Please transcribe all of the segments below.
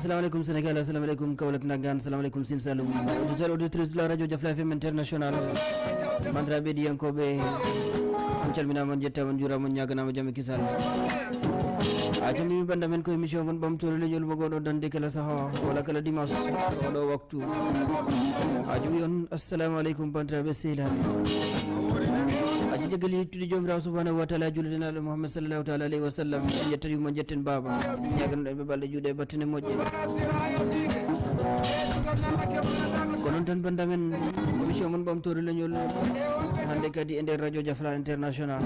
aca salaamaaleykum sénégal asalaamaaleykum kaolack nangan salaamaaleykum sin salum auditeur auditrice de la radio jafla fm international bandiraɓe ɗiyankoɓe on calminama on jettama on juurama on ñaganama jaame kisal aca mimi banda men ko émission mon ɓamtore leñol mo goɗo dande kala saaha walla kala dimanche oɗo waktu. A jogi on assalamu aleykum bandiraɓe jagali yettude jomirawo subhanahu wa taala juldenaɗo mouhammad sallallahu taala alayhi wa sallam en jettani mo jetten baba ñaganoɗen ɓe balɗe juuɗe battane moƴƴe ko noon tan bandamen émission mon ɓamtore leñol hande kadi e nder radio diafla international.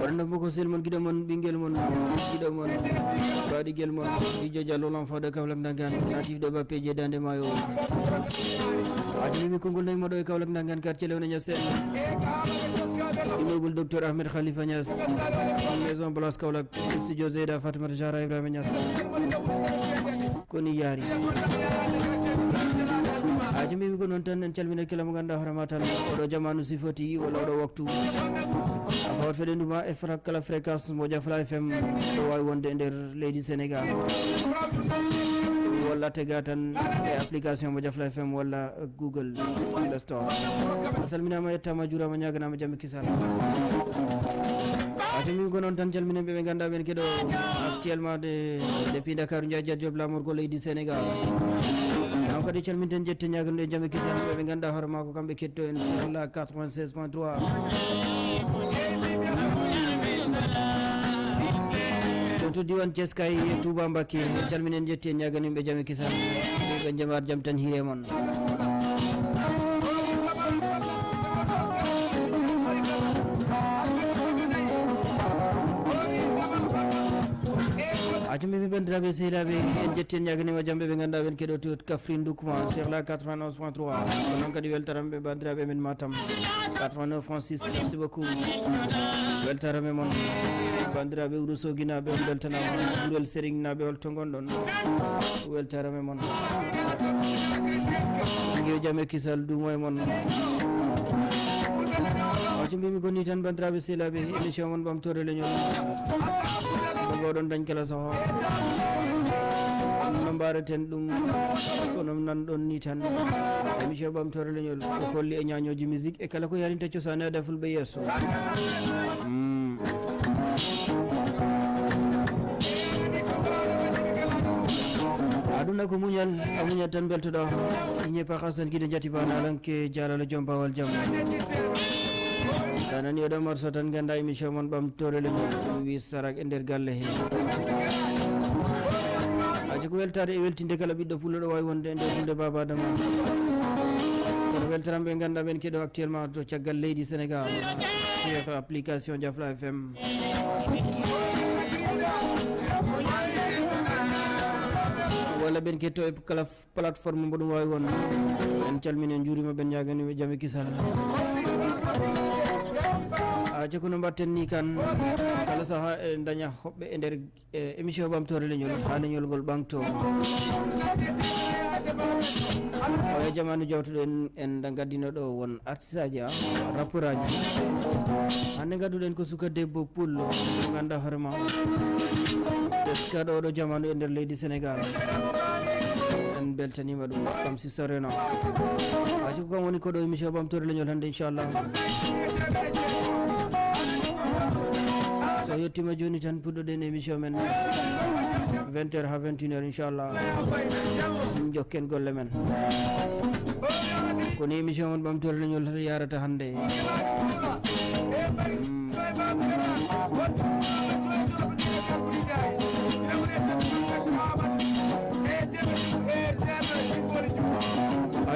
Waɗanno bo ko sel mon guiɗo mon ɓinguel mon guiɗo mon baɗiguel mon didio diallo l'enfant de kawlak dangan natif de bappeje dande mayo. Ajumimi konngol nayi moɗo e kawlak dangan quartier lewne ñasen immeuble docteur ahmed khalifa nias maison place kawlak studio zeyda fatimata jara ibrahima nias koni yaari ajumimi ko noon tan en calminat kala mo ganduɗa hoorema tan oɗo jamanu sifoti walla oɗo waktu. A fawat feɗenduma e fra kala fréquence mo jafla fm ɗo wawi wonde e nder leydi sénégal walla tega tan e application mo jafla fm walla google play store. A salminama yettama juurama ñaganama jamɓe kisal atomimi ko noon tan calminen ɓe ɓe ganduɗa ɓen keɗo actuellement de depuis dakar jajat job lamorgo leydi sénégal on kadi calminten jette ñaganuɗe jamɓe kisal ɓe ɓe ganduɗa hoore ma ko kamɓe ketto en sohla 96 point 3 to diwan thies kay touba mbakke calminen jetti en ñaganimɓe jaame kisal ɓe jamar jaam tan hiire moon acumimi bandiraɓe sehilaɓe en jetti en ñaganima jamɓe ɓe ganduɗa ɓen keɗo to kafrine doukuma chekhla 91 point 3 ko noon kadi weltaramɓe bandiraɓe men matam 89 point 6 merci beaucoup weltarame moon bandiraɓe wuro soguinaɓe on beltanama ɓurel sérignaɓe holto gonɗon weltarame moon guio jaame kisal dumo e moon waco mbimi ko ni tan bandiraɓe sehilaɓe émission moon ɓamtore leñol ko gowɗon dañ kala soho no mbareten ɗum kono nanɗon ni tan. Émission ɓamtore leñol ko kolli e ñañoji musique e kala ko yarinta cosane ada fulɓe yesso aduna ko muñal a muñat tan beltoɗo signé par hasan guide jati banalanke jalalo joom bawal jaam tanani oɗo morso tan ganda émission moon ɓamtore leñol ɗum wi sarak e nder galle he aji ko weltade e weltinde kala ɓiɗɗo pullo ɗo wawi wonde e nder hulde babadama kono weltaram ɓe ganduɗa ɓen keɗo actuellement to caggal leydi sénégal sur application diafla fm walla ɓen ketto e kala plateforme mbo ɗum wawi won en calmini en juurima ɓen ñaganiɓe jaame kisal aja no mbatten ni kan. Kala saaha e daña hoɓɓe e nder émission ɓamtore leñol ha leñol ngol ɓangto o e jamanu jawtuɗo en en gaddino ɗo won artiste aji a rappeur aji. Hande gadduɗen ko suka debbo pullo ganda hoorema eska ɗo ɗo jamanu e nder leydi sénégal. En beltanima ɗum kam si soreno aji ko kam woni koɗo émission ɓamtore leñol hande inchallah yettima joni tan puɗɗoɗen émission men 20 heures ha 21 heures inchallah jokken golle men kono émission mon ɓamtore leñol tan yarata hande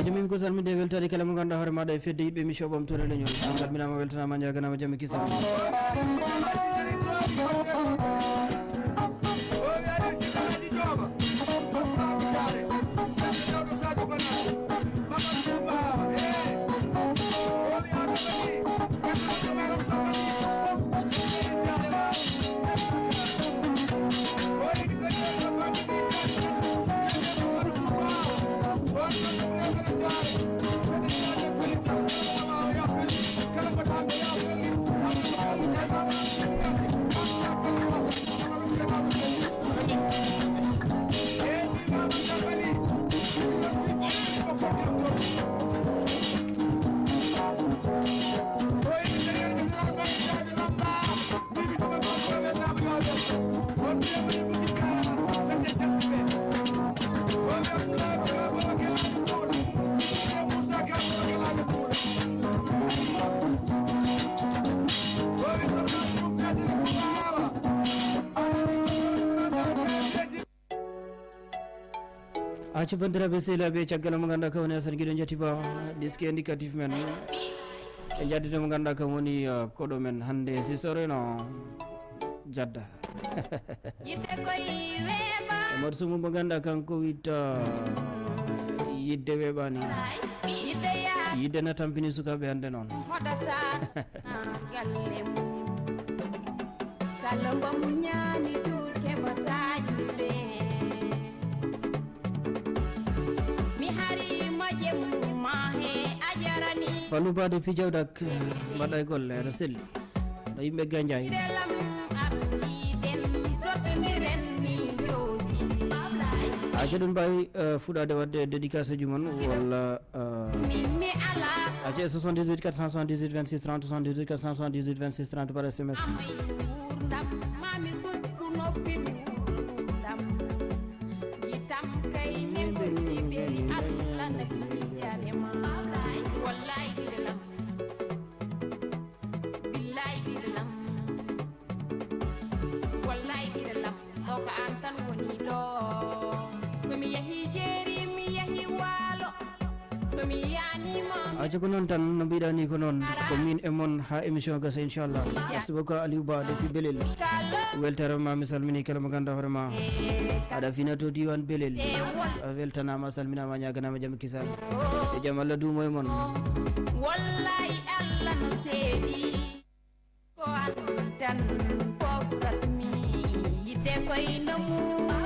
ajumimi ko salminde weltade kala mo ganduɗa hoore maɗa e fedde yiɓɓe émission ɓamtore leñol a salminama weltanama jaganama jaame Thank you. Kisa acca bandiraɓe sehilaɓe caggal mo ganduɗa kam woni asan guiɗo jetti ba diski indicatif men. E jaddide mo ganduɗa kam woni koɗo men hande si soroyno jadda omat sumu mo ganduɗa kanko witta yidde weeɓani yidde na tampini sukaɓe hande noon kala mbamu ñaani tour fallu bade pijawdak mbaɗa golle aɗa selli ɗo yimɓe jooji acca ɗum mbawi fuɗade wadde dédicace uji moon walla acca 78 478 26 30 78 478 26 30 par sms acca ko noon tan no mbiɗa ni ko noon ko min e moon ha émission gasa inchallah merci beaucoup aliou ba depuis belel kala weltere ma mi salmini kala mo ganduɗa hoorema aɗa fina to diwan belel a weltanama a salminama ñaganama jaam kisal e jaam allah duumo e moon wallahi allah no seeɗi ko an tan pofratmi yidde koyno muyiɗam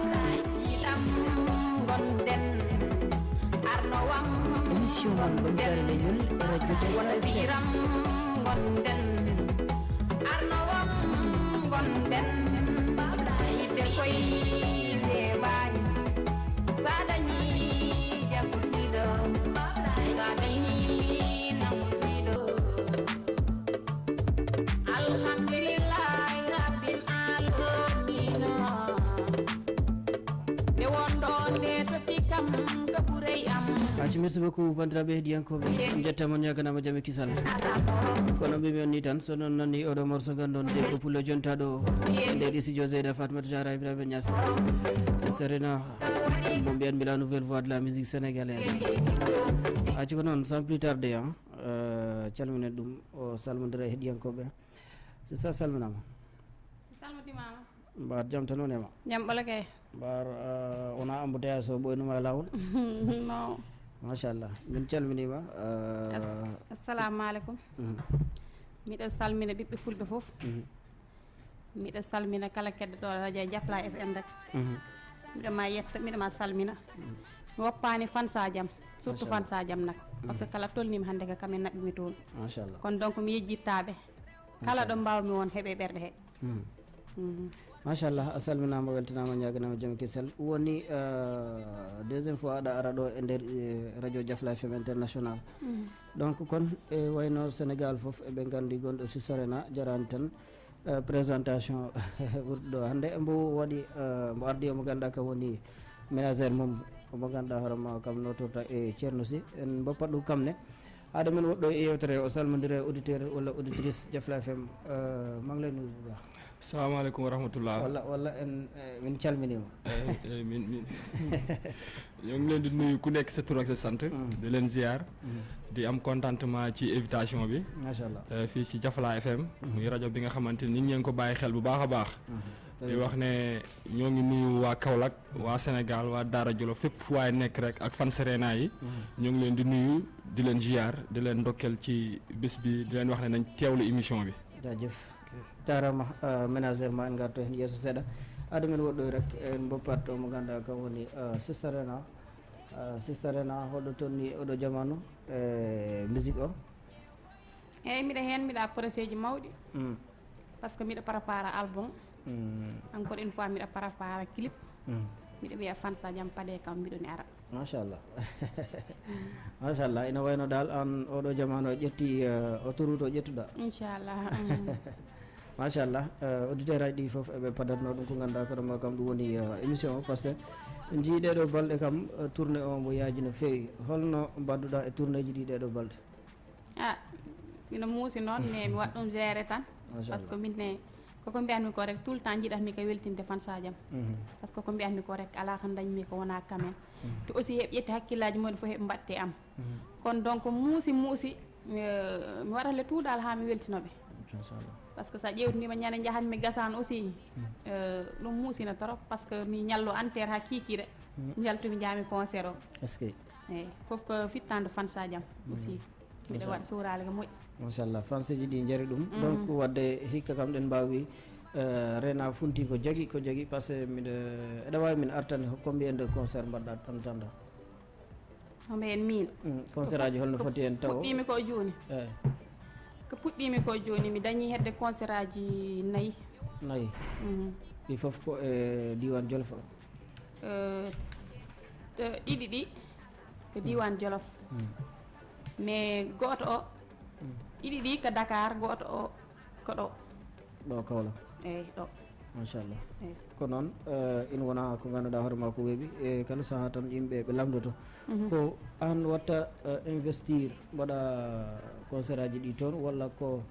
wona jayla fm firam gonden arnowam gonden yidde koy merci beaucoup bandiraɓe heeɗiyankoɓe jettama ñaganama jaam kisal kono mbimi on ni tan so noon nani oɗo morceau gandon debbo pullo jontaɗo nde ɗi studio zeyda fatimata jara ibrahima nias serena mo mbiyanmi la nouvelle voix de la musique sénégalaise acci ko noon sans plus tarde a calminen ɗum o salmodira e heeɗiyankoɓe so sa salminama salmitimama mbar jaam tan on ema jam ɓola kay mbar wona embouteillage o ɓoynuma e lawol no machallah min calminima assalamu aleykum miɗo salmina ɓiɓɓe fulɓe foof miɗo salmina kala keɗɗoɗo radio jafla fm rek. Miɗo ma yetta miɗo ma salmina. Mi woppani fansa jaam surtout fansa jaam nak par ce que kala tolnimi hannde ka kamin naɓɓimi toon. Kono donc mi yejjittaɓe kala ɗo mbawmi won heeɓe ɓerɗe he. Machallah a salminama weltanama ñaganama jaam kisal woni deuxiéme fois aɗa ara ɗo e nder eh, radio diafla fm international. Donc kon e wayno sénégal foof eɓe gandi gonɗo susarena jarani tan eh, présentation ɓurɗo ɗo hande mbo waɗi eh, mbo ardi omo ganduɗa kam woni ménagére mum omo ganduɗa hoorema kam notorta e ceerno sy en boppat ɗum kamne haade men woɗɗo e yewtere o salmodira auditeur walla auditrice diafla fm manglen nuyu bu baax السلام عليكم ورحمة الله. والله والله من شال مني. من من. يومين دنيا كلك ستروك سانت دلنا زيار. دي أم كونتانت ما شيء إيفتاشي مبي. ما شاء الله. في شيء جفلا إف إم. ميرا جو بينا خمانت نيني أنكو باي خل بباخ باخ. دي وقتنا يومين نيو كولك واسنغال ودارا جلو في فواي نكرك أكفان سريناي. يومين دنيا دلنا زيار دلنا دوكل شيء بس بي دلنا وقتنا نتياول إيميشن مبي. رجف. Jarama ménagére ma en garto hen yeeso seeɗa aɗa men woɗɗoy rek en boppat mo ganduɗa kam woni sistarena sistarena hoɗo tonni oɗo jamanu e musique o eyyi mbiɗa hen mbiɗa projet ji mawɗi par ce que mbiɗa prépara album. Encore une fois mbiɗa prépara clip mbiɗa wiya fansa jaam paɗe kam mbiɗoni ara machallah machallah ina wayno dal an oɗo jamanu o ƴetti eh, autoroute o ƴettuɗa inchallah. machallah auditeur aji ɗi foof eɓe padatno ɗum ko ganduɗa koɗoma kam ɗum woni émission o par ce que jiiɗeɗo balɗe kam tourné o mo yaaji no fewi holno mbadduɗa e tourné ji ɗi ɗeɗo balɗe ah mino muusi noon mais mi waɗ ɗum géré tan par ce que minne koko mbiyatmi ko rek tout le temps jiɗatmi ko weltinde fansajam par ce que ko mbiyatmi ko rek ala ko dañmi ko wona kamen te aussi heɓ ƴetti hakkillaji mumen fof heɓe mbatte am kono donc muusi muusi mi waɗat le tout dal ha mi weltinoɓe inchallah par ce que sa ƴewtinima ñande jahatmi gasane aussi euh, ɗum muusina trop par ce que mi ñallo enterre ha kikiɗe jaltumi jami concert o est ce que eyyi fof ko fittande fansajam aussi mbiɗa waɗa surale ko moƴƴi machallah fanseji ɗi jaari ɗum donc wadde hikka kam ɗen mbawi euh, rena funti ko jagui ko jagui par ce que miɗa eɗa wawi min artande combien de concert mbaɗɗa tan tanda. Hombe en min concert aji holno foti hen taw puɗɗimi ko joni eyi ko puɗɗimi ko joni mi dañi hedde concert aji nayyi. Nayyi. Mhm. ɗi foof ko e diwan jolfa Euh, te- ɗiɗi ɗi ko diwan jolof. Mais goto o ɗiɗi ɗi ko dakar goto o ko ɗo. Ɗo kawla eyyi ɗo. Machallah. Eyyi ko noon euh, ina wona ko ganduɗa hoorema ko weeɓi e kala saaha tan yimɓe ɓe lamdoto ko an watta euh, investir mbaɗa concert aji ɗi toon walla ko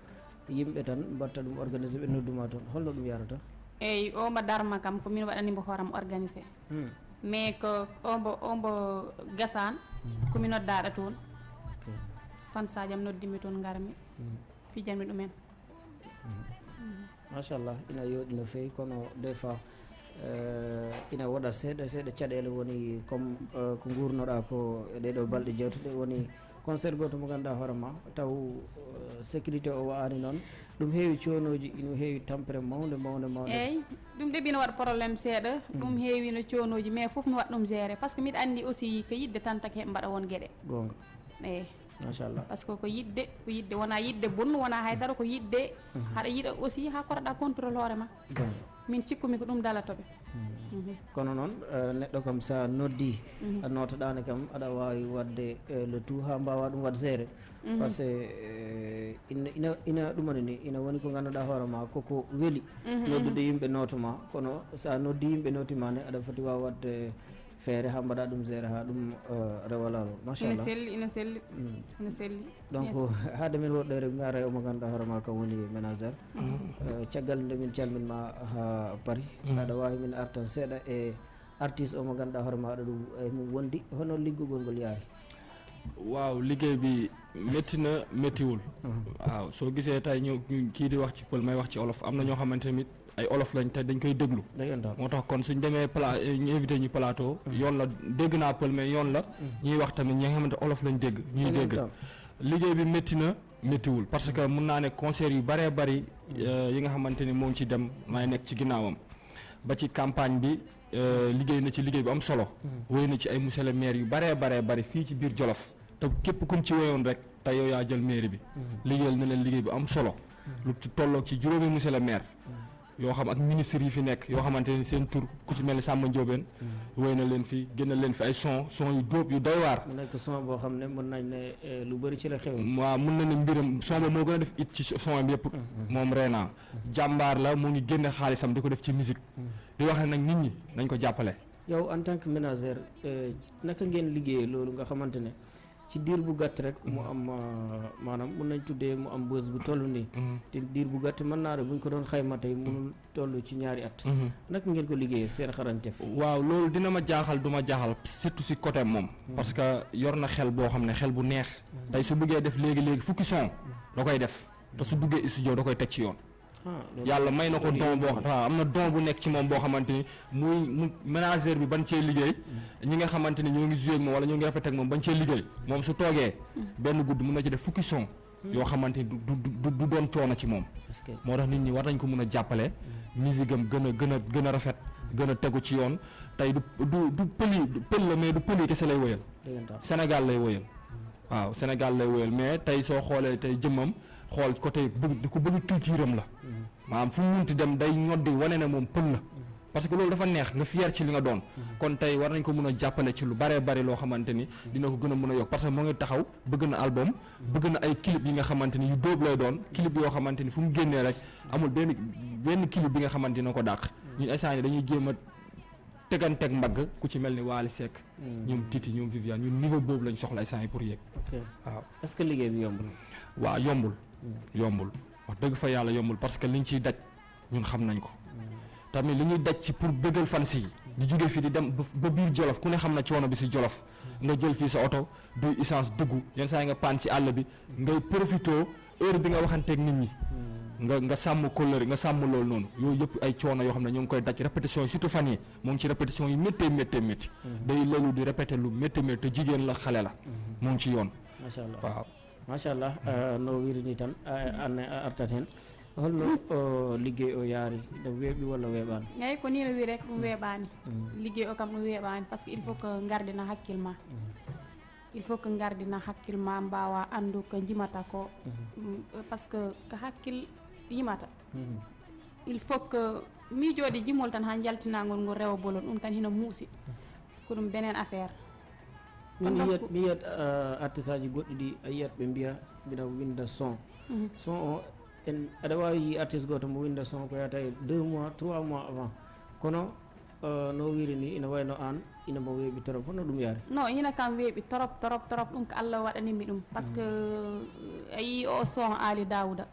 yimɓe tan mbatta ɗum organisé ɓe nodduma toon. Holno ɗum yarata? Eyyi o mbo darma kam ko min waɗanimo hooram organisé. Hmm, mais ko ombo ombo gasane komi noddaɗo toon. Ok. fansajam noddimi toon garmi fijanmi ɗumen. Machallah ina yooɗi no fewi kono des fois euh, ina waɗa seeɗa seeɗa caɗele woni comme euh, ko gurnoɗa ko e ɗeɗo balɗe jewtuɗe woni concert goto mo ganduɗa hoorema taw euh, sécurité o wa'ani noon ɗum heewi conoji ina heewi tampere mawde mawde mawde eyyi ɗum de ɓino waɗa probléme seeɗa. Ɗum heewi no conoji mais foof mi waɗa ɗum géré par ce que mbiɗa andi aussi ko yidde tan taki heɓe mbaɗa won gueɗe gonga eyyi machallah. Par ce que ko yidde ko yidde wona yidde bonnu wona haydara ko yidde. Haɗa yiiɗa aussi ha kotoɗa contrôle hoorema min cikkumi ko ɗum dalatoɓe Mhm. kono noon eh, neɗɗo kam sa noddi mhm. a notoɗani kam aɗa wawi wadde eh, le tout ha mbawa ɗum wad géré mhm. par ce que eh, ina ina ɗumani ni ina woni ko ganduɗa hoorema koko weeli. Mhm, Noddude yimɓe nootoma kono sa noddi yimɓe nootimani aɗa foti wawa wadde feere ha mbaɗa ɗum géré ha ɗum rewalalo rewa lawol ina selli ina selli ina selli donc haade min woɗɗo rek gara e omo ganduɗa hoore ma kam woni ménagére Euh, caggal nde min calminma ha paari aɗa wawi min artan seeɗa e artiste omo ganduɗa hoorema aɗa ɗum e mum wondi. Hono liggugol ngol yaari? Waaw liggéey bi métti na méttiwul waaw soo gisee tey ñu ñu- kii di wax ci pël may wax ci olof am na ñoo xamante tamit ay olof lañ te dañ koy déglu. Dëggantaan moo tax kon suñ pla ñu invité ñu plateau. Yoon la dégg naa pël mais yoon la. Ñuy wax tamit ñi nga xamante olof lañ dégg ñuy dégg liggéey bi métti na méttiwul parce que mun naa ne concert yu bëree bëri yi nga xamante ni moo ngi ci dem maay nekk ci ginnaawam. ba ci campagne bi euh, liggéey na ci liggéey bu am solo. Wéy na ci ay monsieur le maire yu bëree baree bëri fii ci biir Jolof. te képp kum ci wéyoon rek te yow yaa jël mairie bi. Liggéeyal na leen liggéey bu am solo. Lu ci tolloog ci juróomi monsieur le maire yoo xam ak ministre yi fi nekk yoo xamante ni seen tur ku ci mel ni Samba Ndiobène wéy na leen fi génne leen fi ay son son yu dóob yu doy waar. Nekk son boo xam ne mën nañ ne eh, lu bëri ci la xew. Waaw mun na ne mbiram son ba moo gën a def it ci son bi yëpp. Moom Reena jàmbaar la mu ngi génne xaalisam di ko def ci musique. Di wax ne nag nit ñi nañ ko jàppale. Yow en tant que ménagère euh, naka ngeen liggéeyee loolu nga xamante ne ci diir bu gàtt rek mu am euh, maanaam mun nañ tuddee mu am bës bu toll nii. Te diir bu gàtt mën naa buñ ko doon xayma tey mënul toll ci ñaari at. Naka ngeen ko liggéeyee seen xarañteef? Waaw loolu dina ma jaaxal du ma jaaxal surtout si côté moom. Parce que yor na xel boo xam ne xel bu neex. Tey su bëggee def léegi-léegi fukki son da koy def. Te su duggee studio da koy teg ci yoon yàlla may na ko don boo waaw am na don bu nekk ci moom boo xamante ni muy mu ménagère bi bañ cee liggéey. Ñi nga xamante ni ñoo ngi joué ak moom wala ñoo ngi répété ak moom bañ cee liggéey. Moom su toogee benn guddi mun na ci def fukki son yoo xamante ni du du doon coono ci moom. Parce que moo tax nit ñi war nañ ko mun a jàppale. Musique am gën a gën a gën a rafet gën a tegu ci yoon. Tey du du du pëli du pël la mais du pëli kese lay dëggantaan. Sénégal lay wëyal waaw Sénégal lay wëyal mais tey soo xoolee tey jëmmam xool côté di ko bëgg culture am la maanaam fu mu munti dem day ñoddi wane ne moom pël la. Parce que loolu dafa neex nga fier ci li nga doon. Kon tey war nañ ko mun a jàppale ci lu baree bari loo xamante ni dina ko gën a mun a yokk. Parce que moo ngi taxaw bëgg na album bëgg na ay clip yi nga xamante ni yu dóob lay doon. Clip yoo xamante ni fu mu génnee rek amul benn benn clip bi nga xamante ni na ko dàq. Ñun instant yi dañuy jéem a teganteeg mbagg ku ci mel ni Waly Seck ñoom Titi ñoom Viviane ñun niveau boobu lañ soxla yi pour yéeg ok. Waaw. Est-ce que liggéey bi yomb na waaw yombul. Yombul wax dëgg fa yàlla yombul parce que liñ ciy daj ñun xam nañ ko. Tamit li ñuy daj ci pour bëggal fans yi di jóge fii di dem ba biir Jolof ku ne xam na coono bi si Jolof. Nga jël fii sa oto duy essence dugg yenn saa nga paan ci àll bi ngay profitoo heure bi nga waxanteeg nit ñi. Nga nga sàmm kóllëre nga sàmm loolu noonu. Yooyu yëpp ay coono yoo xam ne ñoo ngi koy daj. Répétition yi surtout fan yi moo ngi ci répétition yi méttee méttee métti day loolu di répété lu méttee métti te jigéen la xale la. Moo ngi ci yoon. Waaw macha allah no wirini tan an artat hen. Holno liggey o yaari ɗo weeɓi walla weeɓani eyyi ko ni no wi rek ɗum weeɓani liggey o kam ɗum weeɓani par ce que il faut que gardina hakkille ma. Il faut que gardina hakkille ma mbawa andu ko jimata ko. Par ce que ko hakkille yimata. Il faut que miijoɗe jimol tan ha jaltinagol ngol rewa bolon ɗum tan hino muusi. Ko ɗum benen affaire min Kon yiyat donc- mi yiyat artiste aji goɗɗi ɗi a yiyat ɓe mbiya mbiɗa winda son son o en aɗa wawi yi artiste goto mo winda son ko yata e deux mois trois mois avant kono euh, no wiri ni ina wayno an ina mo weeɓi trop hono ɗum yaari non hina kam weeɓi torop torop torop ɗum ko allah waɗanimi ɗum par ce que a yii o son ali dawouda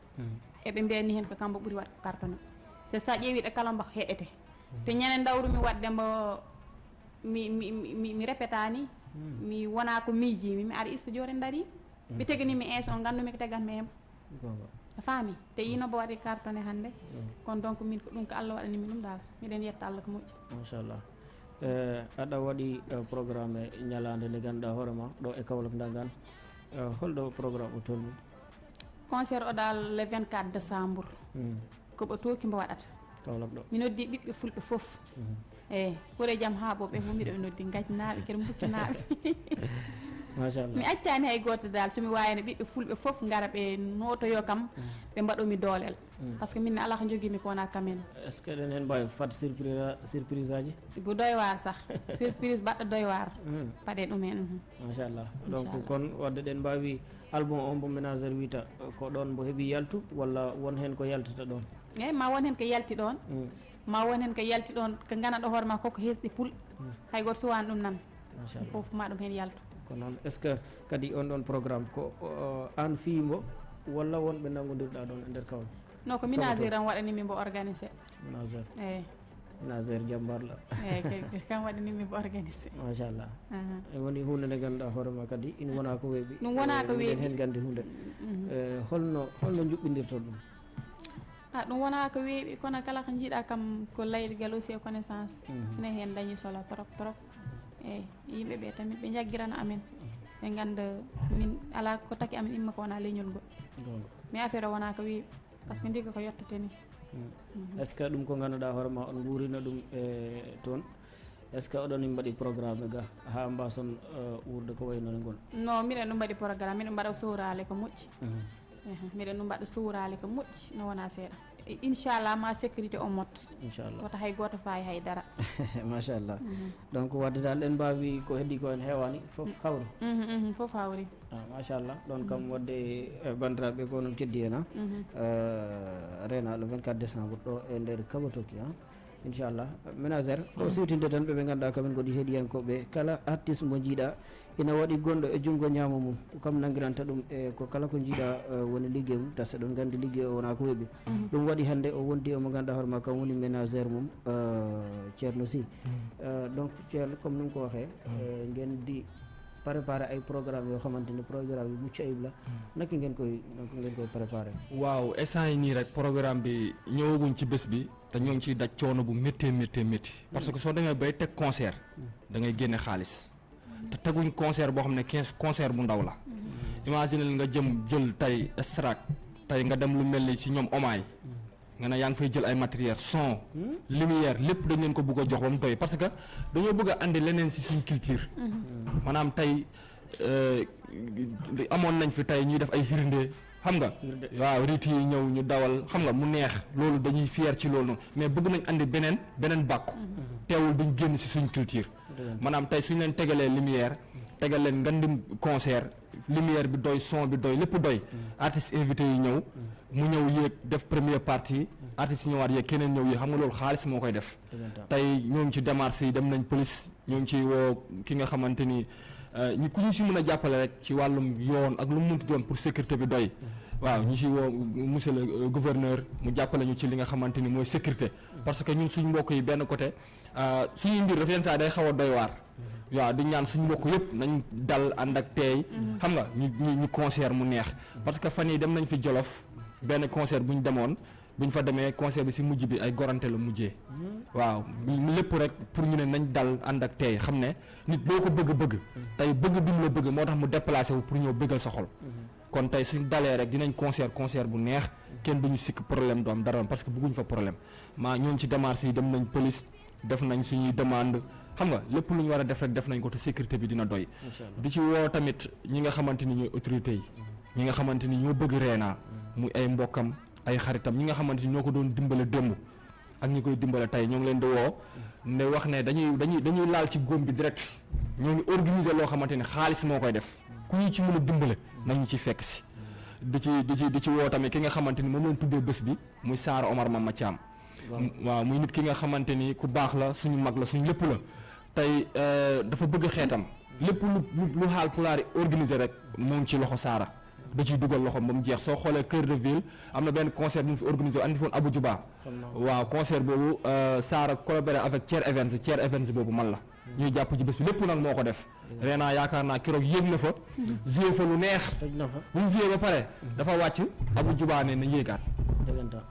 eɓe mbiyani hen ko kambo ɓuuri waɗ cartonné te sa ƴeewi ɗe kala mba heɗete te wadde mbo mi mi mi mi répétani mi wona ko miijimi mi ara studio re daari mi teganimi ins o gandumi ko tegatmi a faami te yino bo waɗi cartonné hannde. Kono donc min ko ɗum ko allah waɗanimi ɗum dal miɗen yetta allah ko moƴƴi. Machallah. E aɗa waɗi eh, programme e ñalade nde ganduɗa hoorema ɗo e kawlak dagan Eh, holɗo programme o tolni? Concert o dal le 24 décembre. Ko koɓe tooki mbo waɗata. Kawlak ɗo. Mi noddi ɓiɓɓe fulɓe fof eyyi ɓuure jaam haaɓoɓe fof ɓe noddi gajnaɓe kadi buccanaɓe machallah mi accani hay goto dal somi wawino ɓiɓɓe fulɓe foof gara ɓe notoyo kam ɓe mbaɗomi doolel par ce que minne ala ko joguimi ko wona kamen est ce que eɗen hen mbawi fat surprise surprise aji? Bo doy war sah surprise baɗɗo doywar Hmm, paɗe ɗum hen mhm. machallah donc kon wadde ɗen mbawi album o mbo ménagére wiyta eh, ko ɗon mbo heeɓi yaltu walla won hen ko yaltata ɗon? Eyyi ma won hen ko yalti ɗon ma won hen ko yalti ɗon ko ganaɗo hoore ma koko hesɗi puul hay goto suwani ɗum nan. Machallah fof ma ɗum hen yaltu. Ko noon est ce que kadi on ɗon programme ko an fiimo walla wonɓe nangodirɗa ɗon e nder kawle non ko ménagére an waɗanimi mbo organisé ménagére eyyi ménagére jambarla eyyi kam waɗanimi mbo organisé machallah e woni hunde nde ganduɗa hoorema kadi ina wona ko weeɓi. Ɗum wona ko Eh, weeɓi. hen gandi hunde Eh, holno holno juɓɓidirton ɗum a ɗum wona ko weeɓi kono kala ko jiiɗa kam ko layɗgal aussi e connaissance. Ene hen dañi solo trop trop eyyi yimɓe ɓe tamit ɓe jaggirana amen. Ɓe ganda min ala ko taki amen imma ko wona leñol ngol. Mais affaire o wona ko weeɓi par ce que ndiga ko yettete ni. Est ce que ɗum ko ganduɗa hoorema on guurino ɗum e toon? Est ce que oɗon mbaɗi programme ga ha mbason eh, wurde ko waynone ngol? Non miɗen ɗum mbaɗi programme miɗen mbaɗa sowrale ko moƴƴi miɗen ɗum mbaɗa sowrale ko moƴƴi no wona seeɗa inchallah ma sécurité o motta inchallah wota hay goto fayi haydara machallah donc wadde dal en mbawi ko heddi ko en hewani foof hawri Mhm, mhm, fof hawri ah, machallah ɗon kam wadde e bandiraɓe ko noon keddi hen ha rena le 24 décembre ɗo e nder kabatoki ha. Inchallah ménagére o siwtinde tan ɓe ɓe ganduɗa kamen goɗi heeɗiyankoɓe kala artiste mo jiiɗa ina waɗi gonɗo e junngo ñaama mum. Kam nangiranta ɗum e ko kala ko jiiɗa eh, woni liggey mum tas eɗon gandi liggey o wona ko weeɓi ɗum waɗi hannde o wondi omo ganduɗa hoorema kam woni ménagére mum eh, ceerno sy. Eh, donc ceerno comme ni ko waxee eh, ngeen di préparé ay programme yoo xamante ni programme yu mucc ayib la. Naka ngeen koy naka ngeen koy préparé waaw instant yi nii rek programme bi ñëwaguñ ci bés bi te ñoo ngi ciy daj coono bu méttee méttee métti. Parce que soo demee bay teg concert da ngay génne xaalis te teguñ concert boo xam ne quinze concert bu ndaw la. imagine nga jëm jël tey extract tey nga dem lu mel ni si ñoom omaay. nga ne yaa ngi fay jël ay matériel son lumière lépp dañ leen ko bëgg a jox ba mu doy parce que dañoo bëgg a andi leneen si suñ culture. Maanaam tey euh, amoon nañ fi tey ñuy def ay hirnde xam nga? Waaw rit yi ñëw ñu dawal. Xam nga mu neex. Loolu dañuy fier ci loolu mais bëgg nañ andi beneen beneen bàkku. Teewul duñ génn si suñ culture. Maanaam tey suñ leen tegalee lumière tegal leen ngandim concert lumière bi doy son bi doy lépp doy. Artistes invités yi ñëw mu ñëw yéeg def première partie. Artistes yi ñëwaat yéeg keneen ñëw yéeg. Xam nga loolu xaalis moo koy def. Tey ñoo ngi ci démarche yi dem nañ police. Ñoo ngi ci woo ki nga xamante ni ñu ku ñu si mën a jàppale rek ci wàllum yoon ak lu mu munti doon pour sécurité bi doy. Waaw ñu si woo monsieur le gouverneur mu jàppale ñu ci li nga xamante ni mooy sécurité. Parce que ñun suñ mbokk yi benn côté suñuy mbir dafa yenn saa day xaw a doy waar. Waaw di ñaan suñu mbokk yëpp nañ dal ànd ak teey. Xam nga ñu ñu concert mu neex. Parce que fan yi dem nañ fi Jolof benn concert bu ñu demoon bu ñu fa demee concert bi si mujj bi ay gorante la mujjee. Waaw lépp rek pour ñu ne nañ dal ànd ak teey xam ne nit boo ko bëgg-bëgg. Tey bëgg bi mu la bëgg moo tax mu déplacé wu pour ñëw bëggal sa xol. Kon tey suñ dalee rek dinañ concert concert bu neex. kenn duñu sikk problème doom dara parce que bëgguñ fa problème. maa ñoom ci démarche yi dem nañ police def nañ suñuy demande. xam nga lépp lu ñu war a def rek def nañ ko te sécurité bi dina doy. Di ci woo tamit ñi nga xamante ni ñooy autorités yi. Ñi nga xamante ni ñoo bëgg Réna muy ay mbokkam ay xaritam ñi nga xamante ni ñoo ko doon dimbale démb ak ñi koy dimbale tey ñoo ngi leen di woo ne wax ne dañuy dañuy dañuy laal ci góom bi direct ñoo ngi organiser loo xamante ni xaalis moo koy def ku ñu ci mën a dimbale nañu ci fekk si. di ci di ci di ci woo tamit ki nga xamante ni moom lañ tuddee bés bi muy Saara Omar Mama Thiam. Waaw. muy nit ki nga xamante ni ku baax la suñu mag la suñu lépp la. Tey dafa bëgg xeetam. Lépp lu lu xaal pulaar yi organiser rek moo ngi ci loxo Saara da ciy dugal loxo ba mu jeex soo xoolee Cœur de Ville am na benn concert bu mu fi organisé andi foon Abou Djouba waaw concert boobu Saara collaboré avec Thier Evans Thier Evans boobu man la ñuy jàpp ci bés bi lépp nag moo ko def. Réna yaakaar naa keroog yéeg na fa. joué fa lu neex. Bu mu joué ba pare dafa wàcc Abou Djouba ne na yéegaat.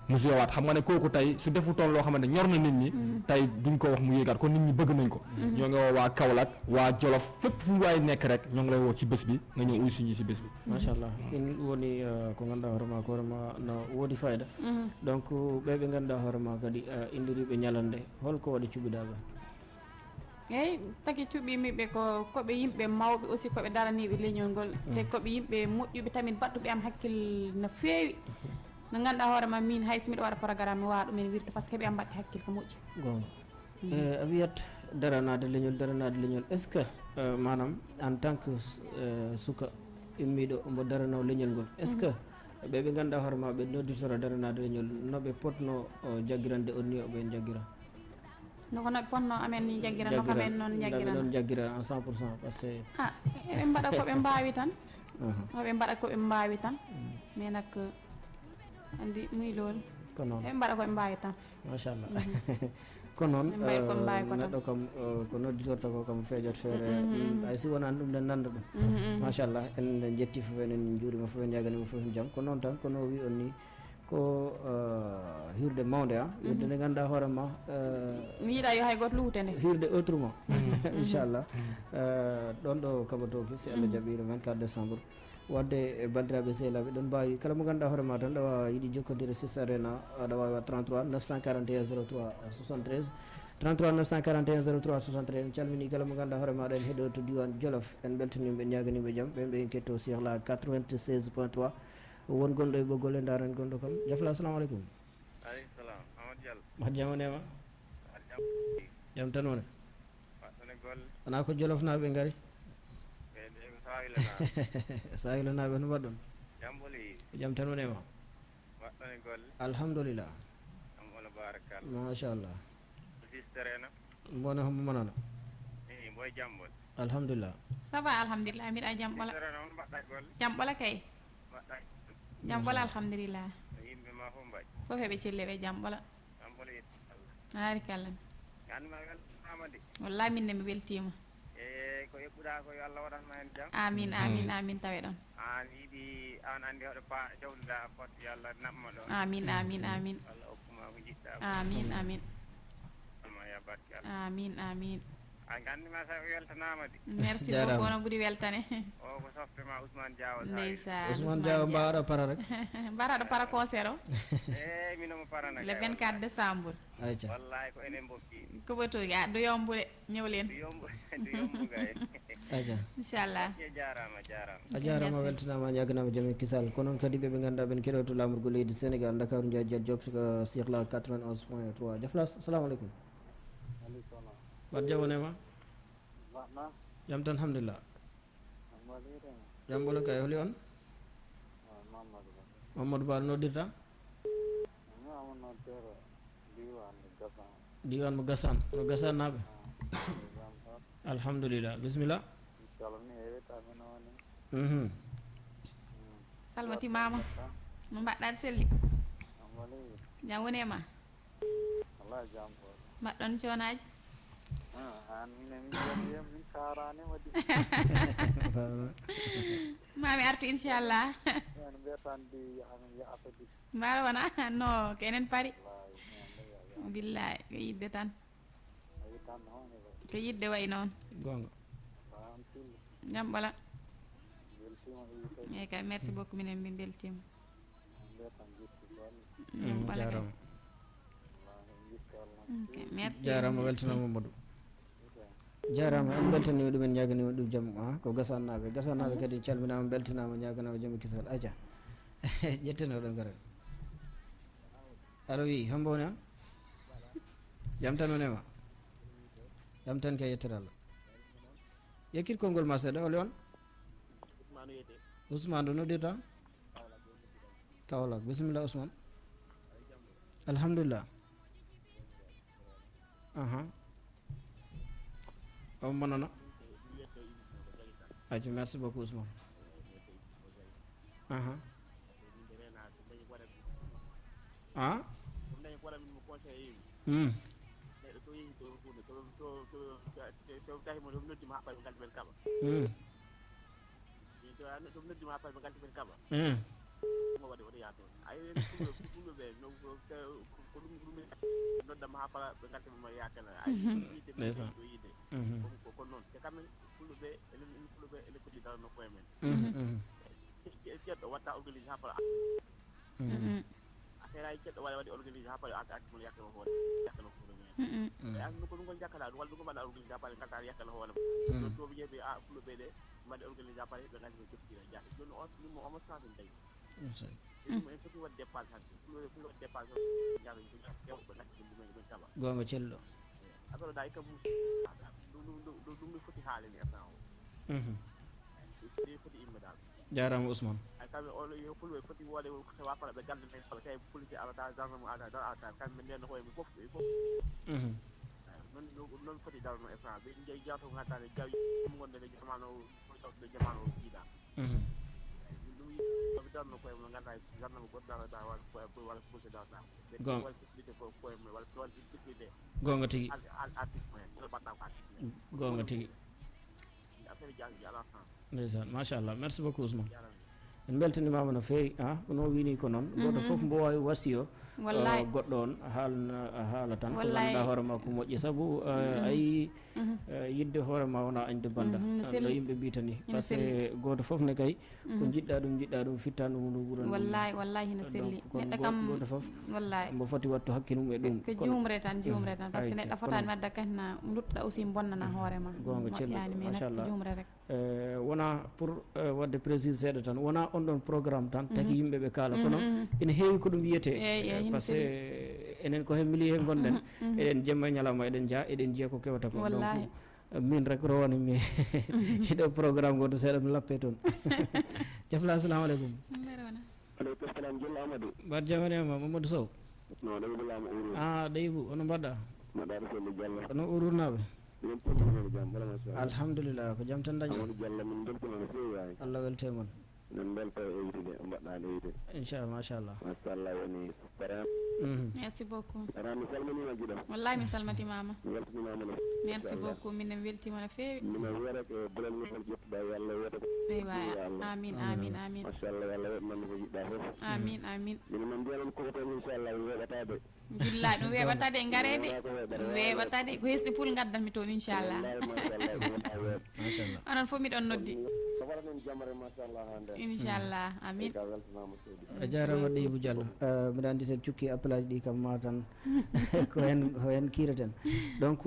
Mu joué waat. Xam nga ne kooku tey su defutoon loo xamante ñor na nit ñi tey duñ ko wax mu yéegaat kon nit ñi bëgg nañ ko. ñoo ngi woo waa Kaolack waa Jolof fépp fu waay nekk rek ñoo ngi lay woo ci bés bi nga ñëw uy suñu si bés bi. Machallah in woni ko ganduɗa hoorema ko hoorema no woodi fayida donc ɓe ɓe ganduɗa hoorema kadi indiriɓe ñalande holko waɗi cuɓiɗaɓe eyyi tagi cuɓimiɓe ko koɓe yimɓe mawɓe aussi koɓe daraniɓe leñol ngol te koɓe yimɓe moƴƴuɓe tamin battuɓe am hakkille no feewi no ganduɗa hoorema min hay so miɗa waɗa programme mi wawa ɗumen wirde par ce que heeɓe am mbatte hakkille ko moƴƴi gonga e a wiyat daranade leñol daranade leñol est ce que manam en tant que suka immiɗo mbo darano leñol ngol est ce que ɓe ɓe ganduɗa hoorema ɓe nodditora daranade leñol noɓe potno jaggirande on ni jaggira noko noɓe ponno amen ni jaggira noko amen noon jaggira noon jaggira en 100 pour cent par ce que a eɓe mbaɗa koɓe mbawi tan oɓe mbaɗa koɓe mbawi tan mais nak andi muy lool ko noon eɓe mbaɗa koɓe mbawi tan machallah ko noon Ɓe mbayi koɓe mbawi ko tan. neɗɗo kam ko nodditorta ko kam feejot feere hay si wonani ɗum nden nanda machallah en jetti fof enen juurima fof en jaganima fof en jaam ko noon tan kono wi on ni ko hirde mawde a hirde nde ganduɗa hoorema mi yiiɗa yo hay goto luute nde hirde autrement inchallah ɗon ɗo kaɓatoki si allah jaɓiri 24 décembre. Wadde e bandiraɓe sehlaɓe ɗon mbawi kala mo ganduɗa hoorema tan ɗawa yiiɗi jokkodire sis arena aɗa wawi wa 33 941 03 73 33 941 03 73 en calmini kala mo ganduɗa hoorema aɗa en heeɗo to diwan jolof en beltanima en ñaganima jaam ɓen ɓe en ketto sihla 96 point 3 won gonɗo e ɓoggol e daren gonɗo kam jafla assalamu aleykum aleykum salam amadou diallo ma jamonema aɗa jam jaam tan wone waɗɗone golle wona ko jolofnaɓe gaari ɓeyde ko sawilana sahilanaɓe no mbaɗɗon jamboli jaam tan wonema alhamdulillah. Am ono barakalla machallah sisterena mbone hombo manana i boy jambol alhamdulillah. Ça va alhamdulillah mbiɗa jam ɓola golle jam ɓola kay? Mbaɗɗa jam ɓola alhamdulillah. Yimɓe ma fof mbaɗi fof heɓe celle ɓe jam ɓola jambolo yetto allah harikalla ganduma weltanama de wallahi minne mi weltima e ko yeɓɓuɗa ko yo allah waɗanma hen jaam amin amin amin tawe ɗon. An yiiɗi an andi hoɗo pa jawɗuɗa potte yo allah naɓma ɗon amin amin amin. Allah hokkuma ko jiɗɗa amin amin. Ma ya barke allah amin amin a ganduma sa weltanama di merci beaucoup no ɓuuri weltane o ko softema ousmane diawa sa ndeysan ousmane diaw mbawaɗo para rek mbaraɗo para concert o e minomo parana le 24 décembre ayca wallahi ko enen mbokki koɓatoki a do yombude ñewlen du yombu du yombu gay ayca inchallah e jarama jarama a jarama weltanama ñaganama jaame kisal ko noon kadi ɓeɓe ganduɗa ɓen keɗoto lamorgo leydi sénégal dakaru ndiaye jet job ko sihla 91 point 3 jafla assalamu aleykum wat jawonema jam tan hamdulillah jam ɓolo kay holi on? Mamadou ba noddirta diwan mo gasan no gasan naɓe alhamdulillah. Bisimilla calmini Mhm. salmitimama no mbaɗɗa selli jam woni e ma mbaɗɗon conaji mami artu inchallah mbaɗa wona no ko enen paari billahi yidde tan. Ko yidde way gonga jam ɓola eyyi kay merci beaucoup minen min beltima jam ɓola kay jarama weltanama mamadou jarama en ɗumen ñaganima ɗum jaam ha ko gasannaɓe gasannaɓe kadi calminama beltanama ñaganama jaam e kisal aja ƴettenoɗon garal allo wi hombo woni on jam tan woni e ma jam tan kay yettere allah yekkit konngol ma seeɗa ole on ousmane ɗo noddirta kawlak bisimilla ousmane alhamdulillah aha on monana aji merci beaucoup ousmane aha a Hmm. Hmm. Hmm. noddama ha fala ɓe gartama yakana ayiɗe ɗo yiide ko noon te kammen fulɓeɓe enen fulɓeɓe ene koɗi dara nokku e men ceɗɗo watta organisé ha fala affaire aji ceɗɗo waɗa waɗi organisé ha fala akkimo yakkama hoore yakkama fulɓe mumen e andu ko ɗum kon jakkata ɗum walla ɗum mbaɗa organisé ha fala gartata yakkana hoore ɗon toɓe jeeɓe a fulɓeɓe ɗe mbaɗe organisé ha fala ɓe gandima joftira jaata joni on ɗum omo sansin dayi gonga cello jarama ousmane Mhm. Mhm. Gonga tigi gonga tigi ndeysan machallah merci beaucoup ousmane en beltanimama no feewi a kono wini ko noon goto foof mbo wawi wasi o Wallahi. Goɗɗo on haalna haala tan ko ganduɗa hoorema ko moƴƴi. Saabu a yi yidde hoorema wona añde banda Mhm, no no yimɓe mbitani par ce que goto foof ne kay ko jiɗɗa ɗum jiɗɗa ɗum fitta ɗum ndu ɓuuran ɗum. wallahi wallahi no selli. neɗɗo kam goto foof wallahi. mbo foti wattu hakkille mum e ɗum. Ko jumre tan jumre tan. Par ce que neɗɗo fotani wadda kahna duttoɗa aussi bonnana hoorema gonga ko machallah jumre rek. Eh, wona pour eh, wadde précise seeɗa tan wona on ɗon programme tan taki yimɓe ɓe kaala kono ene heewi ko ɗum wiyete par ce que enen ko hen milieu he gonɗen eɗen jemma e ñalawma eɗen jaa eɗen jiiya ko kewata ko donc min rek rowani mi. Hiɗo programme goto seeɗa mi lappe toon jafla assalamu aleykum aleykum salam jello amadou mamadou sow. No a ɗeybou ono mbaɗɗa mbaɗaɗo felle diallo ono ururnaɓe alhamdulillah ko jaam tan allah min belta e yitude mbaɗɗa leydi inchallah machallah machallah woni paran Mhm. merci beaucoup. Ara mi salminima guiɗo wallahi mi salmatimama mi weltanimama no merci beaucoup. Minen weltima no fewi mino wiyata ko bolel ngol ƴettuɗa yo allah wiyata ko. Eywa amin amin. amin machallah yo allah weɗnande ko jiɗɗa foof amin amin. Mino man mbiyanon koko inchallah weɓatade billa ɗum weɓatade garede wona ko ko hesɗi poul gaddanmi toon inchallah onon fof miɗon noddi jamare nden inchallah amin. Ka weltanama seydi a jarama ɗeybou diallo mbiɗa andi sen cukki appel aji ɗi kam ma tan ko hen ko hen kireten donc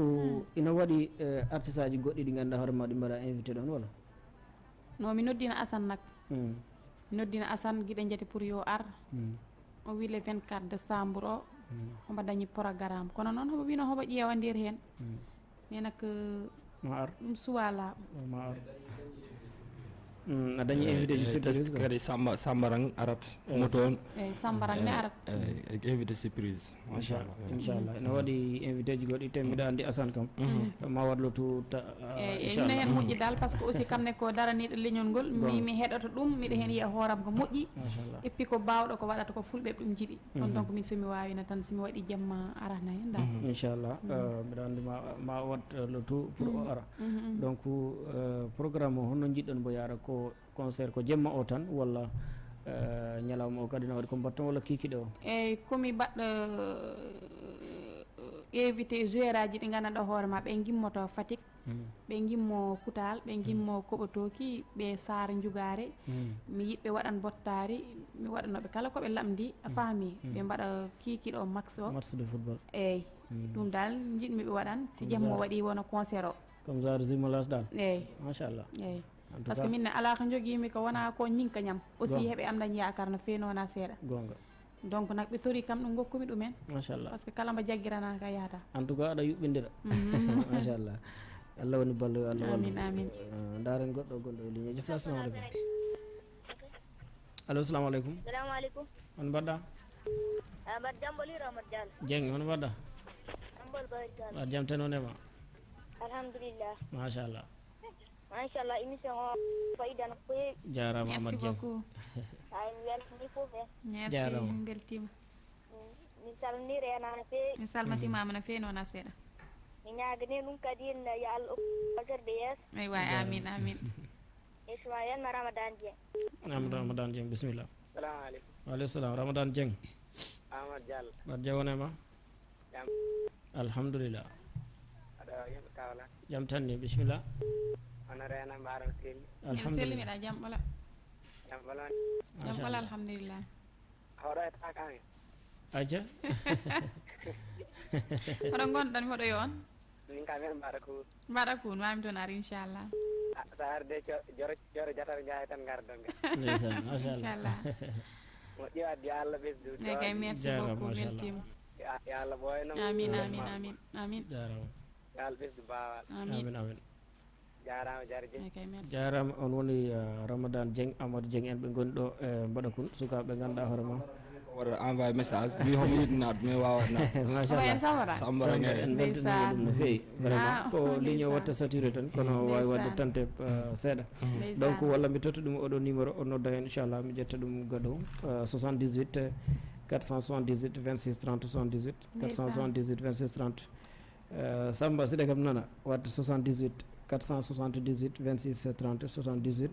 ina waɗi artiste aji goɗɗi ɗi ganduɗa hoore ma ɗi mbaɗa invité ɗon wala? No mi noddina assane nak. Mi noddina assane guiɗe jeeti pour yo ar. O wi le 24 décembre o homo dañi programme kono noon homo wino homo ƴeewa nder hen. Mais nak ma ar ɗum suwala o ma ar A dañi invité ji surprise kadi samba sambarang arat mo toon eyyi ne arat e invité surprise machallah inchallah ene waɗi invité ji goɗɗi te mbiɗa andi asan kam ma eyyi eyyi hen moƴƴi dal par ce que aussi kamne ko daraniɗo leñol ngol mi mi heɗoto ɗum miɗa hen yiya hooram ko moƴƴi machallah et puis ko bawɗo ko waɗata ko fulɓe ɗum jiiɗi ɗon donc min somi wawino tan somi waɗi jamma arana hen dal inchallah mbiɗa andi ma ma wat le tout pour o ara donc euh, programme o honno jiɗɗon mbo yaara ko concert ko jemma o tan walla euh, ñalawma o kadi ne waɗi ko mbatton walla kikiɗe o? Eyyi komi baɗɗo évité joueur aji ɗi gandanɗa hoore ma ɓe gimmoto fatick ɓe gimmo koutal ɓe gimmo koɓotoki ɓe sar jugare mi yiɗɓe waɗan bottari mi waɗanoɓe kala koɓe lamdi a faami ɓe mbaɗa kikiɗo o max o. Match de football. Eyyi ɗum dal jiɗmi ɓe waɗan si jamma waɗi wona concert o. Comme genre jumelage dal eyyi machallah eyyi en tout par ce que minne ala ko joguimi ko wona ko ñinka ñam. Aussi heeɓe am dañi yakar no feewi wona seeɗa. Gonga. Donc nak ɓe tori kam ɗum gokkumi ɗumen. Machallah. Par ce que kala mbo jagguirana ka yahata en tout cas aɗa yuɓɓindira. Machallah. Allah woni ballo allah wallu amin amin. Euh, ndaren goɗɗo gonɗo e ligne jofla assalamu aleykum allo salamu aleykum salamu aleykum on mbaɗɗa amat jamboliro amat diallo. Dieng on mbaɗɗa? Jambol barikal mbaɗ jaam tan onema alhamdulillah. Machallah machallah émission o fayida no feewi jarama merci amadou dieng beaucoup hay mi weltani fof en merci Jarama. min beltima mi salminiri en no feewi mi salmitimama no feewi wona seeɗa mi ñagani ɗum kadi en yo allah bagirde yeeso ay way amin amin. Isma yanma ramadan dieng amadou ramadan dieng bisimilla salamu aleykum waaleykum salam ramadan diallo mbaɗ jawonema jam alhamdulillah. Aɗa yimɓe kawla jam tan ni. Bisimilla hono rena mbaɗo selli en jam ɓola jam jam alhamdulillah. Hawɗo e takami acca hoɗo gonɗon hoɗo yo on min kam min mbaɗa ko mbaɗa mami toon ar inchallah so arde joro joro jataɓe jaawi tan gardonge ndeysan machallah moƴƴi yo allah ɓesdu mais kay merci Jarama, beaucoup machallah. weltima yo allah. Ɓooyno amin amin amin amin. Jarama yo allah ɓesdu bawal amin. Amin amin jarama jarje mais kay merci jarama on woni uh, ramadan dieng amadou dieng en ɓe goni ɗo e mbaɗa kun sukaɓe ɓe ganduɗa hoore ma waɗa envoyé message wi homo yiɗi naat mais wawat naat machallah sambara Samba, nge en beltanima ɗum no fewi vraiment ko ligne o watta saturé tan kono wawi wadde tante uh, seeɗa donc walla mi totta ɗum oɗo numéro o nodda hen inchallah mi ƴetta ɗum gadow uh, 78 478 26 30 78 478 26 30 uh, samba siɗa kam nana wadde 78 478 26 30 78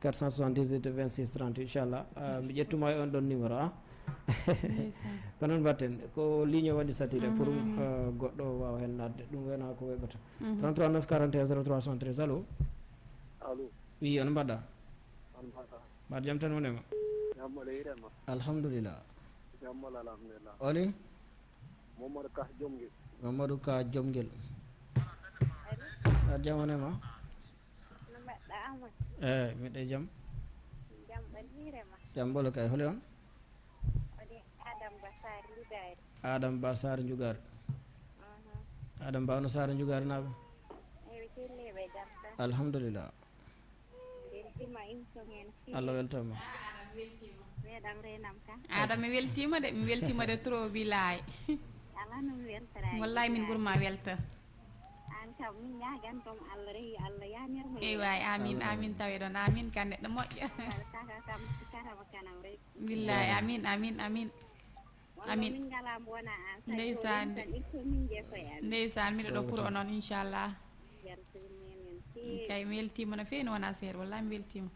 478 26 30 inchallah mi ƴettuma e on ɗon numéro a ko noon mbatten ko ligne o waɗi satire pour uh, goɗɗo wawa hen nadde ɗum wena ko weɓata. 339 41 03 73 allo? Allo. Wi on mbaɗɗa on mbata mbaɗa jaam tan wonema jammole yiɗenma alhamdulillah. Jammole alhamdulillah. Oli? Mamadou ka jomguel. Mamadou ka jomguel mbaɗa jaam wonema no mbaɗɗa amat eyyi miɗe jaam jam ɓalirema jaam ɓolo kay holi on oɗi adam basar lidari adama ba sare jugare adama ba no celliɓe jam tan alhamdulillah. Allah weltama meeɗam renam kan aɗa mi weltima de mi weltima de trop bilay ala no mi weltara wallahi min ɓuurma welta kam min ñagantom allah rehi allah yanirmo amin amin tawe ɗon amin ka neɗɗo moƴƴo karama kanam rek billahi amin amin amin. Amin. min ngala bona an Ndeysaan. tan il faut min jeekoye an ndeysan miɗo ɗo pour o noon inchallah kay weltima no fewi no wona seeɗa wallahi mi weltima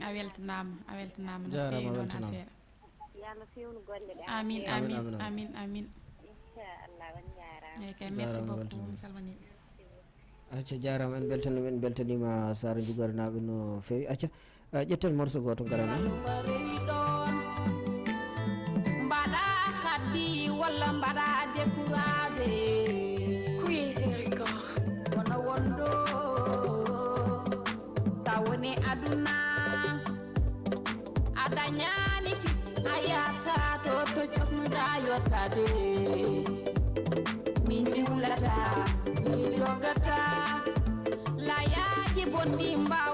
a weltanama a weltanama no Jarama, fewi no wona weltanama. seeɗa yo allah fewnu golle ɗe amin Amin, amin amin, merci beaucoup mi salminiɓe acca jarama en beltanima en beltanima sara jugare naɓe no fewi acca ƴetten morceau goto garana min mi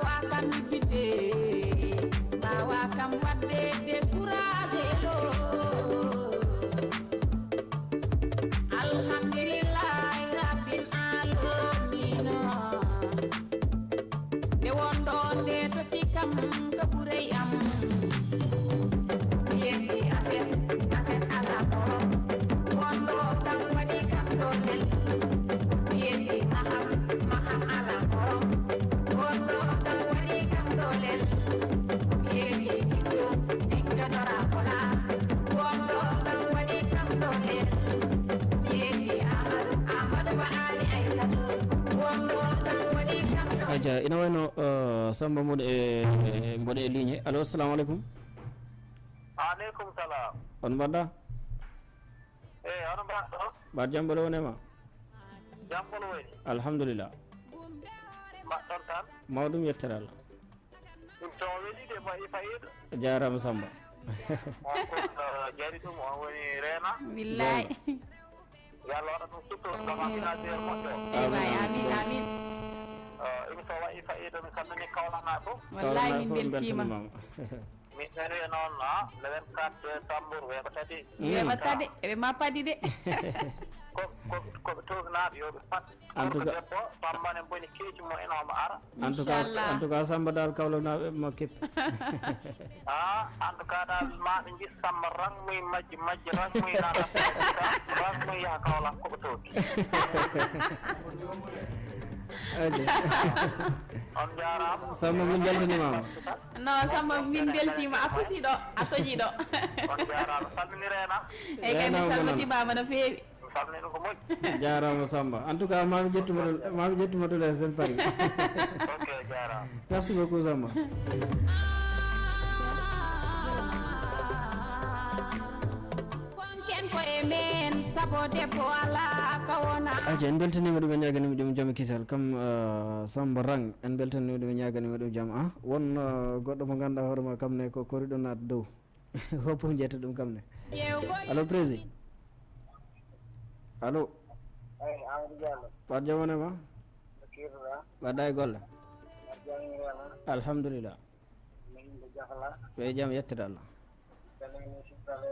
aja ina wayno uh, samba mboɗo e e- mboɗo e ligne allo assalamu aleykum aleykum salam on mbaɗɗa eyi hono mbaɗɗo mbaɗ jam ɓolo wonema jambol woni alhamdulillah mbaɗɗon tan mawɗum yettere allah ɗum to weɗide mo i fayiɗo jarama samba. Jari ɗum on woni reena billahi. Yo allah waɗa ɗum sutto gama financiére moƴƴo ewayi amin amin émission waɗi fayiɗo mi salmini kawlana fof wallahi min beltima ɓen wiya noon a le 24 décembre wiya ko tati wiyama tade eɓe ma paadi de koɓe toknaɓe yoɓe pat gorko debbo pammane boni keeci mo ene omo ara en tout cas en tout cas samba dal kawlanaɓe mo keppi a en tout cas dal maɓe majji majji nana yaha koɓe tooki aja on samba min beltanimama non samba min beltima a fusi ɗo a toƴi ɗo on jarama salmini reena eyyi kay mi salmitimama no feewi mi salmini ko moƴƴi jarama samba. En tout cas mami ƴettuma ɗo mami ɗo paari ok jarama merci beaucoup samba konken koye men sabo debbo ala ka wona aja en beltanima ɗum en ñaganima ɗum jaam kisal kam samba rang en beltanima ɗum en ñaganima ɗum jaam a won goɗɗo mo ganduɗa hoorema kam ne ko koriɗo naat dow hoppo jetta ɗum kam ne allo prési allo eyi amadou diallo e golle alhamdulillah. Ɓe jaam yettede allah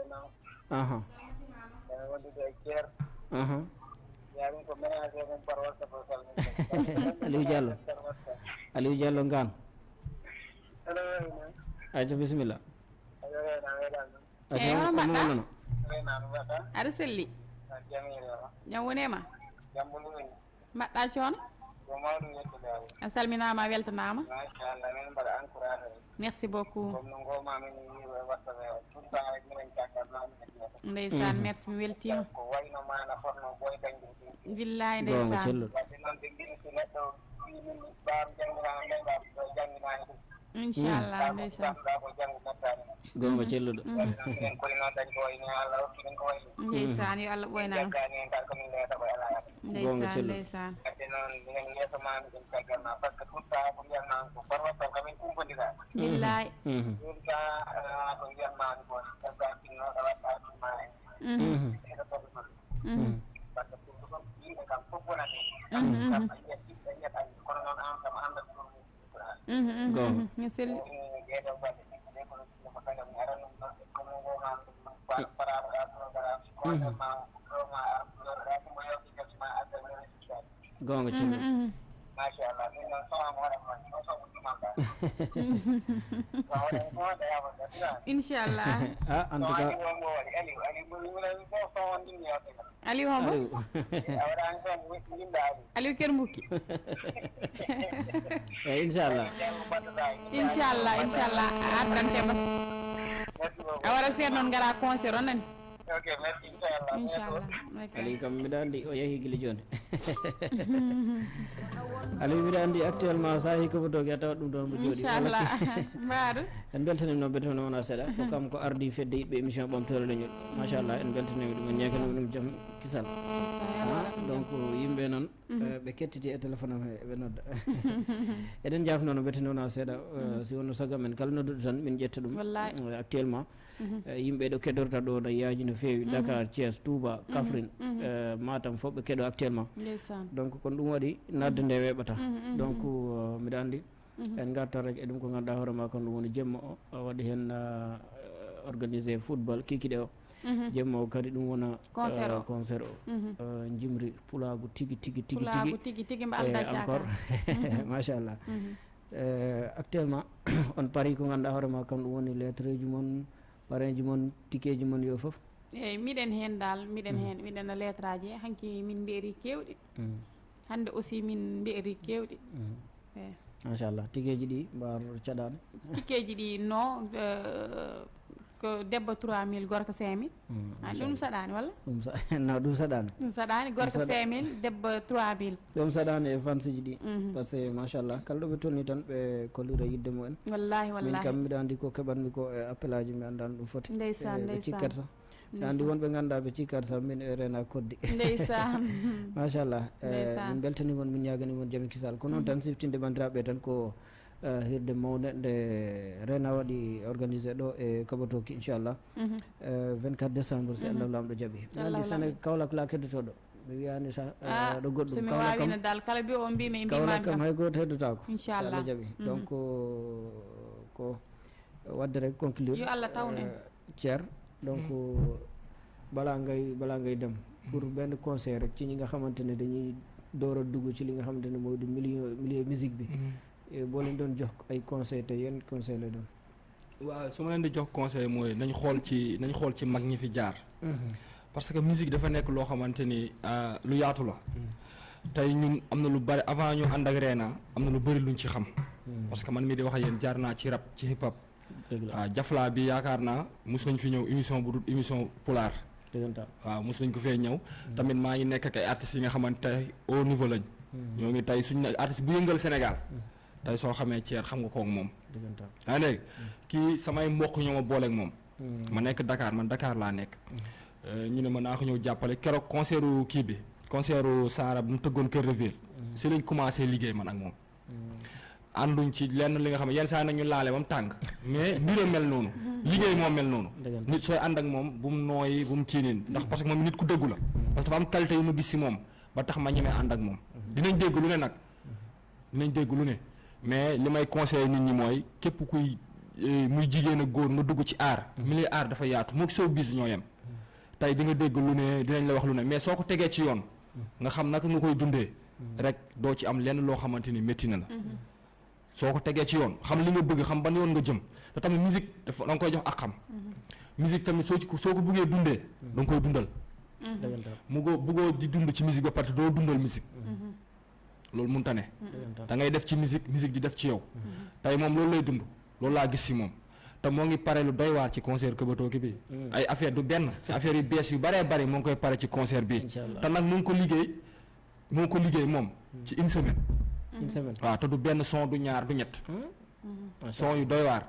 nam aha ene wondude e ceer aha yamin ko ménagé mum par watta fo salmini Aliou Diallo. aliou diallo wayna weɗan ɗum Eyi, hono mbaɗɗa? aɗa selli jam wonema mbaɗɗa coono a salminama a weltanama machallah min mbaɗa encouragé merci beaucoup comme no gomamin wiwe watta tout le temps rek minen caggatmami ndeysan merci mi weltima ko wayno mana fonno boy dañde ɗum billahi gonga ndeysan celluɗo wadde noon ɓe mbiɗi so neɗɗo wimin ɓaam jangirama ɓe ɓam janggo nattani gonga celluɗo yo allah celluɗo. billahi Mhm. Gonga. mhm, mi selli gasma adda résultat gonga Mhm, celluɗo mhm. machallah min noon sowama waɗatma o somo ɗumamba sa waɗan ko waɗayama gasina inchallah a en so tout ani cas wonmo waɗi ali ali ɓuurimunen fof sowon ɗimmi yewte kam aliou hombo aliou a waɗani son yimɓe ali aliou kermbukki eyyi inchallah jango mbaɗɗoɗa inchallah inchallah a addantema merci beaucoup a waɗa feet noon gara ok merci inchallah inchallah aliou kam mbiɗa andi o yeehi guila joni aliou mbiɗa andi actuellement sa yeehi kobotoki a tawat ɗum ɗon mo jooɗi inchallah mbaɗo en beltanima noon betene wona seeɗa ko kam ko ardi fedde yiɓɓe émission ɓamtore leñol machallah en beltanima ɗum en ñaganima ɗum jaam kisal donc yimɓe noon ɓe kettiti e téléphone am he ɓe nodda eɗen jafno no betene wona seeɗa si wonno sagam men kala nodduɗo tan min ƴetta ɗum actuellement yimɓe ɗo keɗorta ɗo no yaaji no feewi. Dakar thies touba kafrine eh, matam fof ɓe keɗo actuellement. Donc kono ɗum waɗi nadde nde weɓata. Donc uh, mbiɗa anndi en garta rek e ɗum ko ganduɗa hoorema kon ɗum woni jemma o waɗi hen organisé football kikiɗe o. Jemma o kadi ɗum wona Concert o. jimri pulagu tigui tigui tigui tigui e encore. Machallah actuellement on paari ko ganduɗa hoorema kam ɗum woni lettre ji mon parrain ji mon ticket ji mon yo foof eyyi miɗen hen dal miɗen hen miɗen no lettre aji hanki min mbeeri kewɗi. Hande aussi min mbeeri kewɗi. Eyi machallah ticket ji ɗi mbar caɗani tikkeji ɗi non euh, ko debbo 3000 gorko 5000 ha ɗum saɗani. walla? Ɗum no ɗum saɗani. Ɗum saɗani gorko saɗa- 5000 debbo 3000 ɗum saɗani e fansiji ɗi. Par ce que machallah kala ɗo ɓe tolni tan ɓe kollira yidde mumen wallahi min kam mbiɗa andi ko keɓatmi ko e appel aji mi andani ɗum foti. Ndeysan, ndeysan. cikkat sa. Sa andi wonɓe ganduɗa ɓe cikkat sa min e rena koddi. Ndeysan machallah eh, min beltanimon min ñaganimon jaami kisal. Ko noon tan siftinde bandiraɓe tan ko eh, hirde mawde nde rena waɗi organisé ɗo e kaɓatoki inchallah eh, 24 décembre si allah lamɗo jaaɓi andi sane kawlak la keddotoɗo mi wiyani sa eh, ɗo goɗɗum somi kam wawino dal. Kala mbi o mbimi mbimami kam kam hay goto heddotako so Inchallah. jaaɓi donc ko wadde rek conclure Yo Allah tawne ceer donc bala ngay bala ngay dem. Pour benn conseil rek ci ñi nga xamante ne dañuy door a dugg ci li nga xamante ne mooy di milieu milieu musique bi. Eh, boo leen doon jox ay conseil te yenn conseil la doon? Waaw su ma leen di jox conseil mooy nañ xool ci nañ xool ci mag ñi fi jaar. Parce que musique dafa nekk loo xamante ni ah, lu yaatu la. Tey ñun am na lu bari avant ñu ànd ak Reena am na lu bari luñ ci xam. Parce que man mii di wax yéen jaar naa ci rap ci hip hop. Waaw jaflaa bi yaakaar naa mos nañ fi ñëw émission bu dul émission pulaar. Waaw mos nañ ko fee ñëw. Tamit maa ngi nekk ak ay artistes yi nga xamante au niveau lañ. Ñoo ngi tey suñ artiste bu yëngal Sénégal tey soo xamee Thier xam nga kook moom. Dëggantaan yaa ngi dégg? Kii samay mbokk ñoo ma booleeg moom. Ma nekk Dakar man Dakar laa nekk. Euh, ñu ne ma naa ko ñëw jàppale. Keroog concertu kii bi concertu Saara bu mu tëggoon Kër de Ville. Si lañ commencé liggéey man ak moom. Ànduñ ci lenn li nga xam yenn saa yi nag ñu laale ba mu tàng. Mais mbir mel noonu. Liggéey moo mel noonu. Nit sooy ànd ak moom bu mu nooyi bu mu kiinin ndax parce que moom nit ku dëggu la. Parce que dafa am qualité yu ma gis si moom ba tax ma ñemee ànd ak moom. Dinañ dégg lu ne nag. Dinañ dégg lu ne mais li may conseillé nit ñi mooy képp kuy eh, muy jigéen ak góor nga dugg ci aar. Milieu aar dafa yaatu moo soo bis ñoo yem. Tey di nga dégg lu ne dinañ la wax lu ne mais soo ko tegee ci yoon nga xam naka nga koy dundee rek doo ci am lenn loo xamante ni métti na la. Soo ko tegee ci yoon xam li nga bëgg xam ban yoon nga jëm. te tamit musique dafa da nga koy jox ak xam. Musique tamit soo ci soo ko bëggee dundee da nga koy dundal. Mu go bëggoo di dund ci musique ba pare doo dundal musique loolu mënta ne. Dëggantaan da ngay def ci musique musique di def ci yow. Tey moom loolu lay dund loolu laa gis si moom. Te moo ngi pare lu doy waar ci concert Këbatooki bi. Ay affaire du benn affaire yu bees yu baree bari moo ngi koy pare ci concert bi. Te nag mu ngi ko liggéey ngi ko liggéey moom ci une semaine. Une semaine. Waaw te du benn son du ñaar du ñett. Macha son yu doy waar.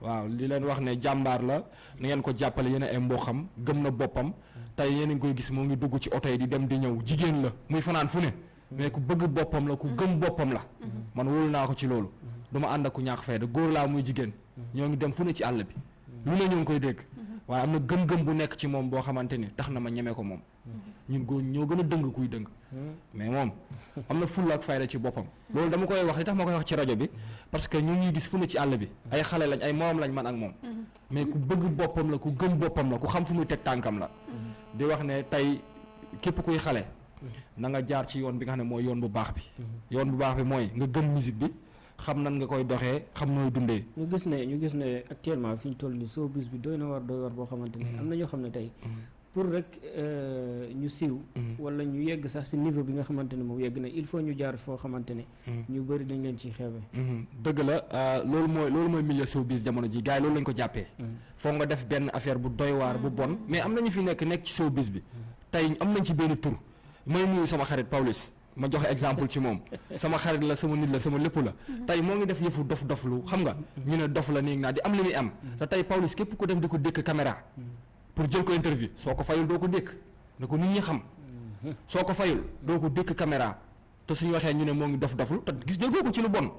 Waaw li leen wax ne jàmbaar la na ngeen ko jàppale yéen ay mboxam gëm na boppam. Tey yéen a ngi koy gis moo ngi dugg ci oto yi di dem di ñëw. Jigéen la muy fanaan fu ne mais ku bëgg boppam la ku gëm boppam la. Man wóolu naa ko ci loolu. Du ma ànd ak ku ñàkk fayda góor laa muy jigéen. Ñoo ngi dem fu ne ci àll bi. Lu ne ñoo ngi koy dégg. Waaye am na gëm-gëm bu nekk ci moom boo xamante ni tax na ma ñeme ko moom. Ñun góor ñoo gën a dëng kuy dëng. Mais moom am na fulla ak fayda ci boppam. Loolu dama koy wax li tax ma koy wax ci rajo bi parce que ñu ngi gis fu ne ci àll bi. Ay xale lañ ay morom lañ man ak moom. Mais ku bëgg boppam la ku gëm boppam la ku xam fu muy teg tànkam la. Di wax ne tey képp kuy xale na nga jaar ci yoon bi nga xam ne mooy yoon bu baax bi. Yoon bu baax bi mooy nga gëm musique bi xam nan nga koy doxee xam nooy dundee. Ñu gis ne ñu gis ne actuellement fi ñu toll nii showbiz bi doy na war doy war boo xamante ne am na ñoo xam ne tey pour rek euh, ñu siiw wala ñu yegg sax si niveau bi nga xamante ne moom yegg na il faut ñu jaar foo xamante ne ñu bëri dañ leen ciy xeebe. Mhm. dëgg la euh, loolu mooy loolu mooy milieu showbiz jamono ji gars yi loolu lañ ko jàppee. Foog nga def benn affaire bu doy waar bu bon. Mais am na ñu fi nekk nekk ci showbiz bi. Tey am nañ ci benn tur may nuyu sama xarit Pawlish ma joxe exemple ci moom sama xarit la sama nit la sama lépp la tey moo ngi def yëfu dof dof lu. Xam nga ñu ne dof la nii naa di am. Li muy am te tey Pawlish képp ko dem di ko dékk caméra pour jël ko interview soo ko fayul doo ko dékk na ko nit ñi xam soo ko fayul doo ko dékk caméra te suñu waxee ñu ne moo ngi dof doflu te gis déggoo ko ci lu bon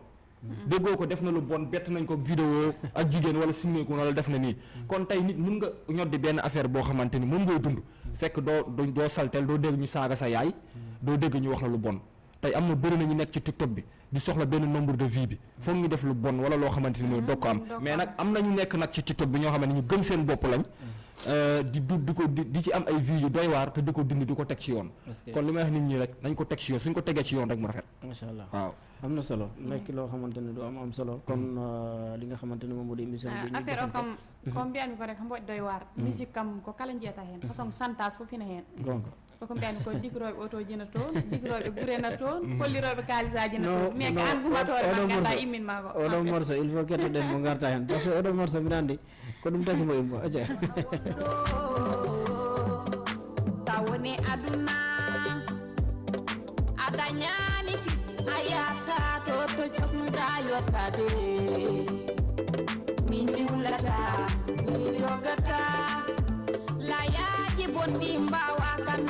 déggoo ko def na lu bon bett nañ ko vidéo ak jigéen wala simmeeku wala def na nii. Kon tey nit mun nga ñoddi benn affaire boo xamante ni moom ngay dund. Fekk doo doo doo saltel doo dégg ñu saaga sa yaay. Doo dégg ñu wax la lu bon. Tey am na bëri na ñu nekk ci tiktok bi di soxla benn nombre de vie bi. Foog ñu def lu bon wala loo xamante ni doo ko am. Mais nag am na ñu nekk nag ci tiktok bi ñoo xam ne ñu gëm seen bopp lañ. Euh, di du di ko di ci am ay vie yu doy waar te di ko dund di ko teg ci yoon. Kon li may wax nit ñi rek nañ ko teg ci yoon suñ ko tegee ci yoon rek mu rafet. Waaw am na solo. Nekk loo xamante ne du am am solo. Comme euh, li nga xamante ne moom moo di émission bi ñuy affaire kam ko mbiyami ko rek ko mboɗi doy waar. Musique kam ko kala jiyata heen façon chantage fof ina heen gonga. Koko mbiyami ko digroɓe otoji na toon digroɓe gurena toon kolliroɓe kaalisaji na No, toon. Mais ko no, an gumatore oɗo ma ganda morceau- imminma ko. oɗo morceau il faut kettoɗen mo garta hen par ce que oɗo morceau mbiɗa andi ko ɗum taki mo immo aja tawoni aduna a dañani fi a yata to to jognuɗa yottade min bonɗi mbawa kam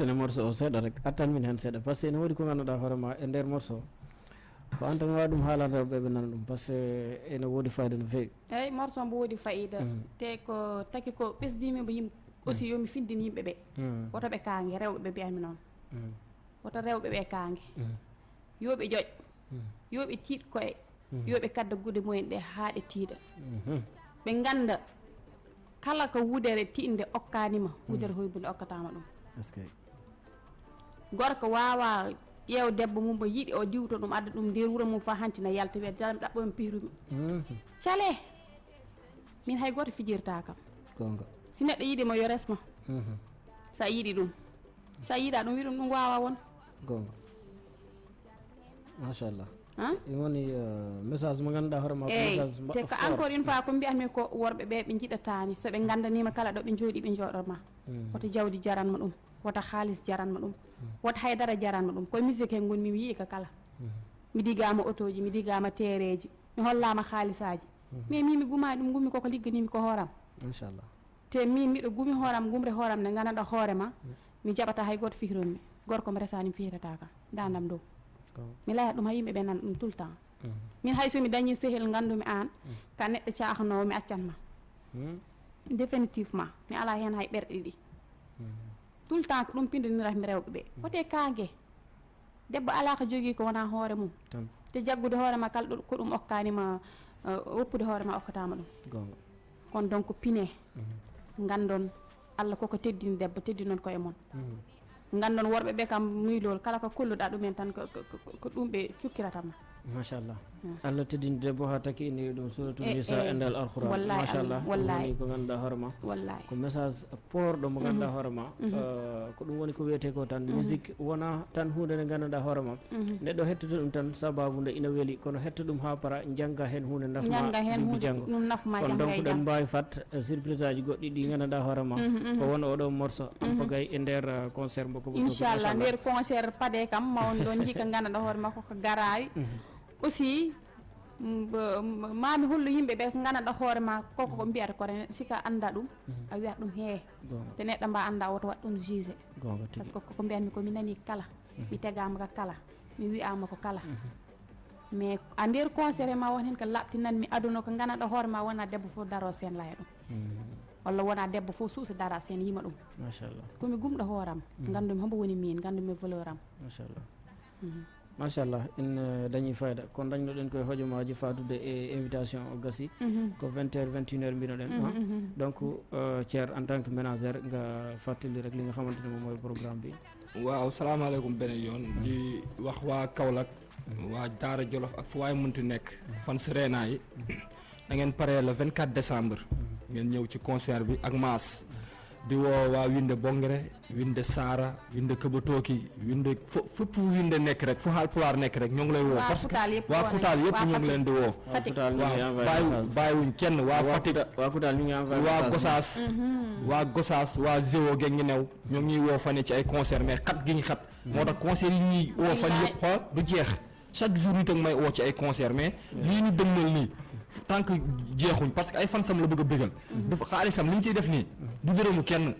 gartene morceau o seeɗa rek attan min hen seeɗa par ce que ene woodi ko ganduɗa hoorema e nder morceau ko an tan wawi ɗum haalande rewɓe ɓe nana ɗum par ce que ene woodi fayida no fewi eyyi morceau mbo woodi fayida te ko taki ko ɓesdimimo yimɓe aussi yomi findin yimɓe ɓe woto ɓe kaange rewɓe ɓe mbiyatmi noon woto rewɓe ɓe kaange yoɓe ƴoƴ yoɓe tiiɗ koye yoɓe kadda gude mumen ɗe haa ɗe tiiɗa ɓe ganda kala ko wudere tiinde okkanima wudere hoybude okkatama ɗum gorko wawa ƴeew debbo mum mo yiɗi o diwto ɗum adda ɗum nder wuuro mum fa hanti na yalta wiya dam ɗaɓɓomi piirumi cale min hay goto fijirta kam. Gonga. Si neɗɗo yiɗima yo resma sa yiɗi ɗum. Sa yiɗa ɗum wi ɗum ɗum wawa won. Gonga. Machallah ɗum woni euh, message mo ganduɗa hoorema ko eyyi message te ko encore une fois ko mbiyatmi ko worɓe ɓe jiɗatani soɓe gandanima kala ɗo ɓe jooɗi ɓe jooɗotma woto jawdi jaranma ɗum woto haalis jaranma ɗum woto haydara jaranma ɗum koye musique he gonmi mi yii ka kala. Mi digama auto ji mi digama tereji mi hollama haalisaji mais min mi gumani ɗum gummi koko ligganimi ko hooram. Inchallah. Te min miɗo gumi hooram gumre hooram nde gandanɗa hoorema mi jaɓata hay goto fihironmi gorko mi resani mi fihirata kam dandam dow. Mi layat ɗum ha yimɓeɓe nana ɗum tout le temps. Min hay somi dañi sehel gandumi an ka neɗɗo cahnowo mi accanma définitivement mi ala hen hay ɓerɗe ɗiɗi tout le temps ko ɗum pindiniratmi rewɓe ɓe. Wote kague debbo ala ko jogui ko wona hoore mum. Te jaggude hoorema kala ɗo ko ɗum okkanima uh, woppude hoorema okkatama ɗum. Kono donc pine gandon allah koko teddini debbo teddinon koye moon gandon worɓeɓe kam muylol kala ko kolluɗa ɗumen tan ko ɗum ɓe cukkiratama machallah allah teddini debbo ha takki inni ɗum suratul E- nisa e- e ndel alquran. machallah woni ko ganduɗa hoorema. Ko message porɗo mo ganduɗa hoorema. Ko ɗum woni ko wiyete ko tan musique wona tan hunde nde ganduɗa hoorema. Neɗɗo hettude ɗum tan sababu nde ina weeli kono hetto ɗum ha para jangga hen hunde nafma ñanga hen ɗum hunde janggo kono donc e ɗen mbawi fat eh, surprise aji goɗɗi ɗi ganduɗa hoorema. Ko won oɗo morceau ampagay e nder eh, concert mbo ko inchallah nder concert paade kam mawni ɗon jii ko ganduɗa hoorema koko garawi aussi mami hollu yimɓe ɓe ko ganduɗa hoore ma koko ko mbiyata kore sika anda ɗum a wiyat ɗum gonga. Te neɗɗo mba anda woto wat ɗum jugé par ce que koko mbiyatmi ko mi nani kala. Mi tegama ko kala. Mi wiyama ko kala. Mais a nder e ma won hen ko labtinanmi aduna ko ganduɗa hoore ma wona debbo fof daro sen laya ɗum. Walla wona debbo fof suusa dara sen yima ɗum. Machallah komi gumɗo hooram. Gandumi hombo woni min gandumi valeur am machallah machallah en eh, dañi fayida kono dañnoɗen koye hojomaji fadude e invitation o gassi ko 20 heures 21 heures mbinoɗen ha donc euh, thier en tant que ménagère nga fàttali rek li nga xamante ne moom mooy programme bi. Waaw salaamaaleykum beneen yoon. Di wax waa Kaolack waa Daara Jolof ak fu waay mënti nekk fan si Reenaa yi. Da ngeen pare le 24 décembre. Ngeen ñëw ci concert bi ak maas. Di woo waa Winde Bongre Winde Saara Winde Këbatooki Winde fu Winde nekk rek fu Haalpulaar nekk rek ñoo ngi lay Waa parce que Waa ñoo ngi Fatick. leen di bàyyi message. bàyyiwuñ kenn Fatick. Kuta- waa Kutaal ñu ngi envoyé waa message. Gosaas waa Gosaas waa Zéwo ge ngi new ñoo ngi ñuy woo fan yi ci ay concert mais xat gi ñu xat. Moo tax concert yi woo fan Billaay. yëpp xool du jeex. Chaque jour nit ak may woo ci ay concert mais lii ñu dëgmal nii tant que jeexuñ parce que ay fansam la bëgg bëggal. Dafa xaalisam li ñu ciy def nii du dërëmu kenn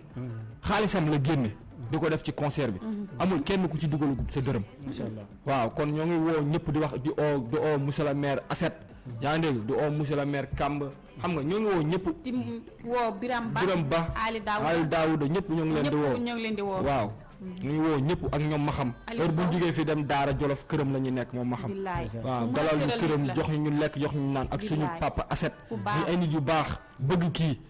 xaalisam la génne di ko def ci concert bi. Amul kenn ku ci dugalagum sa dërëm. Machallah waaw kon ñoo ngi woo ñëpp di wax di oo di oo monsieur le maire Asset. Yaa ngi dégg? Di oo monsieur le maire Kamb. Xam nga ñoo ngi woo ñëpp. Di woo Biram Ba Biram Ba Ali Daouda. Ali Daouda ñëpp ñoo ngi leen di woo. ñoo ngi leen di woo. Waaw ñu ngi woo ñëpp ak ñoom ma xam. Heure bu jógee fii dem Daara Jolof këram la ñuy nekk moom ma xam. Waaw dalal ñu la. jox ñu lekk jox ñu naan ak suñu papa Asset. Ñu ay nit yu baax bëgg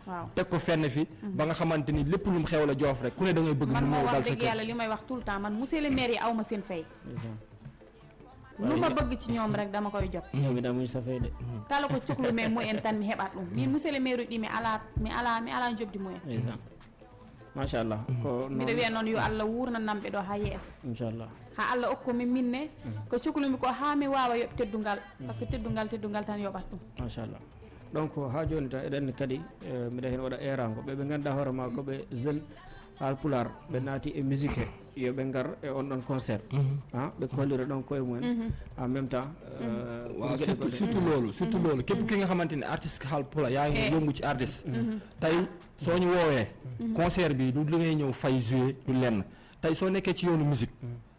waaw. Teg ko fenn fi ba nga xamante ni lépp lu mu xew la joof rek ku ne da ngay bëgg mu ñëw dal sa kër. yàlla li may wax tout le temps man monsieur le maire yi aw ma seen fay. Lu ma bëgg ci ñoom rek dama koy jot. Ñoom itam muñ safee de. Kala ko cuklu mais moyen tan mi heɓat ɗum min monsieur le maire uji mi ala mi ala mi ala jobdi moyen ndeysaan machallah ko mbiɗa wiya noon yo allah wurnanamɓe ɗo ha yeeso inchallah ha allah hokkumi minne ko cuklumi ko ha mi wawa yoɓ teddungal par ce que teddungal teddungal tan yoɓat ɗum machallah donc ha joni tan eɗen kadi eh, mbiɗa hen waɗa erago ɓe ɓe ganduɗa hoorema koɓe jeune alpular ɓe naati e musique he yoɓe gar e on ɗon concert. Ha? Ɓe kollira ɗon koye mumen en même temps euh, surtout loolu surtout loolu. Képp ki nga xamante ni artiste yaa ngi yëngu ci artiste. Tey soo ñu woowee concert bi du li ngay ñëw fay jouer du lenn. Tey soo nekkee ci yoonu musique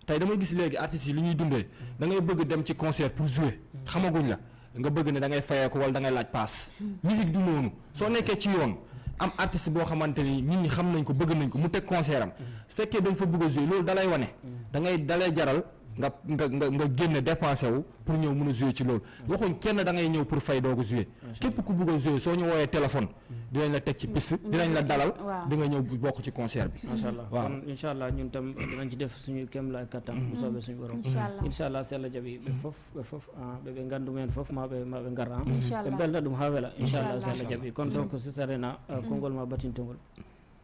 tey damay gis léegi artistes yi li ñuy dundee. Da ngay bëgg dem ci concert pour jouer. Xamaguñ la. Nga bëgg ne da ngay fayee ko wala da ngay laaj paas. Musique du noonu. Soo nekkee ci yoon am artiste boo xamante ni nit ñi xam nañ ko bëgg nañ ko mu teg concert am. Su fekkee da nga fa bëgg a jouer loolu dalay wane. Da ngay dalay jaral nga nga nga nga génne dépensé wu pour ñëw mën a jouer ci loolu. Waxuñ kenn da ngay ñëw pour fay doog a jouer. Képp ku bëgg a jouer soo ñu woowee téléphone dinañ la teg ci piste dinañ la dalal di nga ñëw bokk ci concert bi. Machallah allah. Kon inchallah ñun tam dinañ ci def suñu kem la kattan bu soobee suñu borom. Incha allah. So allah jaaɓi ɓe fof ɓe fof ah, ɓe ngandu gandu men fof maɓe maɓe gar ɓe belna ɗum ha weela inchallah allah Inchallah. allah jaaɓi kon donc sisarena konngol ma batintogol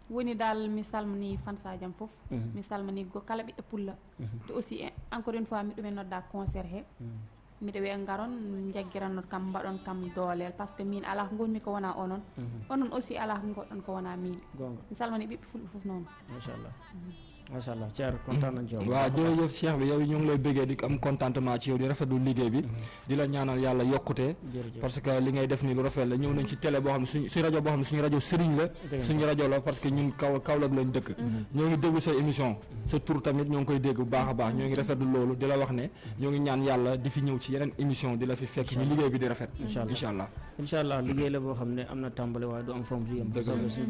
woni dal mi salmini fansajam foof Mhm. mi salmini go kala ɓiɗɗo pulla. Te aussi eh, encore une fois miɗumen nodda concert he. Miɗa wiya garon jagguirannot kam mbaɗon kam doolel par ce que min ala ko gonmi ko wona onon onon aussi ala goɗɗon ko wona min mi salmini ɓiɓɓe fulɓe foof noon machallah machallah ceer kontaan nañ ci yow waaw jërëjëf Cheikh bi yow ñu ngi lay bëggee di am contentement ci yow di rafetlu liggéey bi di la ñaanal yàlla yokkute parce que li ngay def nii lu rafet la ñëw nañ ci télé boo xam ne suñu suñu rajo boo xam ne suñu rajo sëriñ la suñu rajo la parce que ñun kaw Kaolack lañ dëkk. Ñoo ngi déglu sa émission sa tur tamit ñoo ngi koy dégg bu baax a baax ñoo ngi rafetlu loolu di la wax ne ñoo ngi ñaan yàlla di fi ñëw ci yeneen émission di la fi fekk ñu liggéey bi di rafet. Incha allah. incha allah. Liggéey la boo xam ne am na waaye du am fom du yem. Bu soobee suñu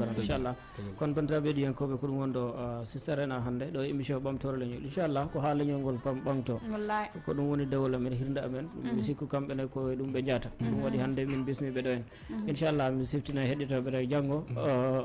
kon bandiraɓe heɗiyankoɓe ko ɗum wonɗo sister rena hannde ɗo émission ɓamtore leñol inchallah ko ha leñol ngol pam ɓamto wallahi. Ko ɗum woni dewol amen hirde amen. Mi sikku kamɓene ko ɗum ɓe jaata ɗum waɗi hannde min bismiɓe ɗo en. Inchallah mi siftina heɗitoɓe ɗo janggo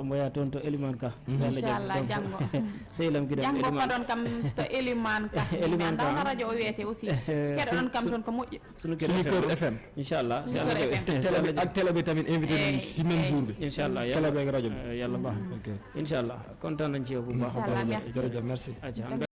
mo ya toon to eliman ka. So Allah inchallah jaɓi. janggo sehlam kiɗen janggo Eliman. koɗon kam to éliman ka. Eliman Ka. radio o wiyete aussi. Keɗoɗon kam toon ko moƴƴi. sunu kër FM. Inchallah si Suñu Allah Kër jaɓi. FM. Si télé Allah bi jaɓi. ak télé bi tamit invité nañu si même jour bi. Inchallah télé bi ak rajo bi. yàlla baax ok. Inchallah kontaan nañ ci yow bu baax merci. jërëjëf merci acca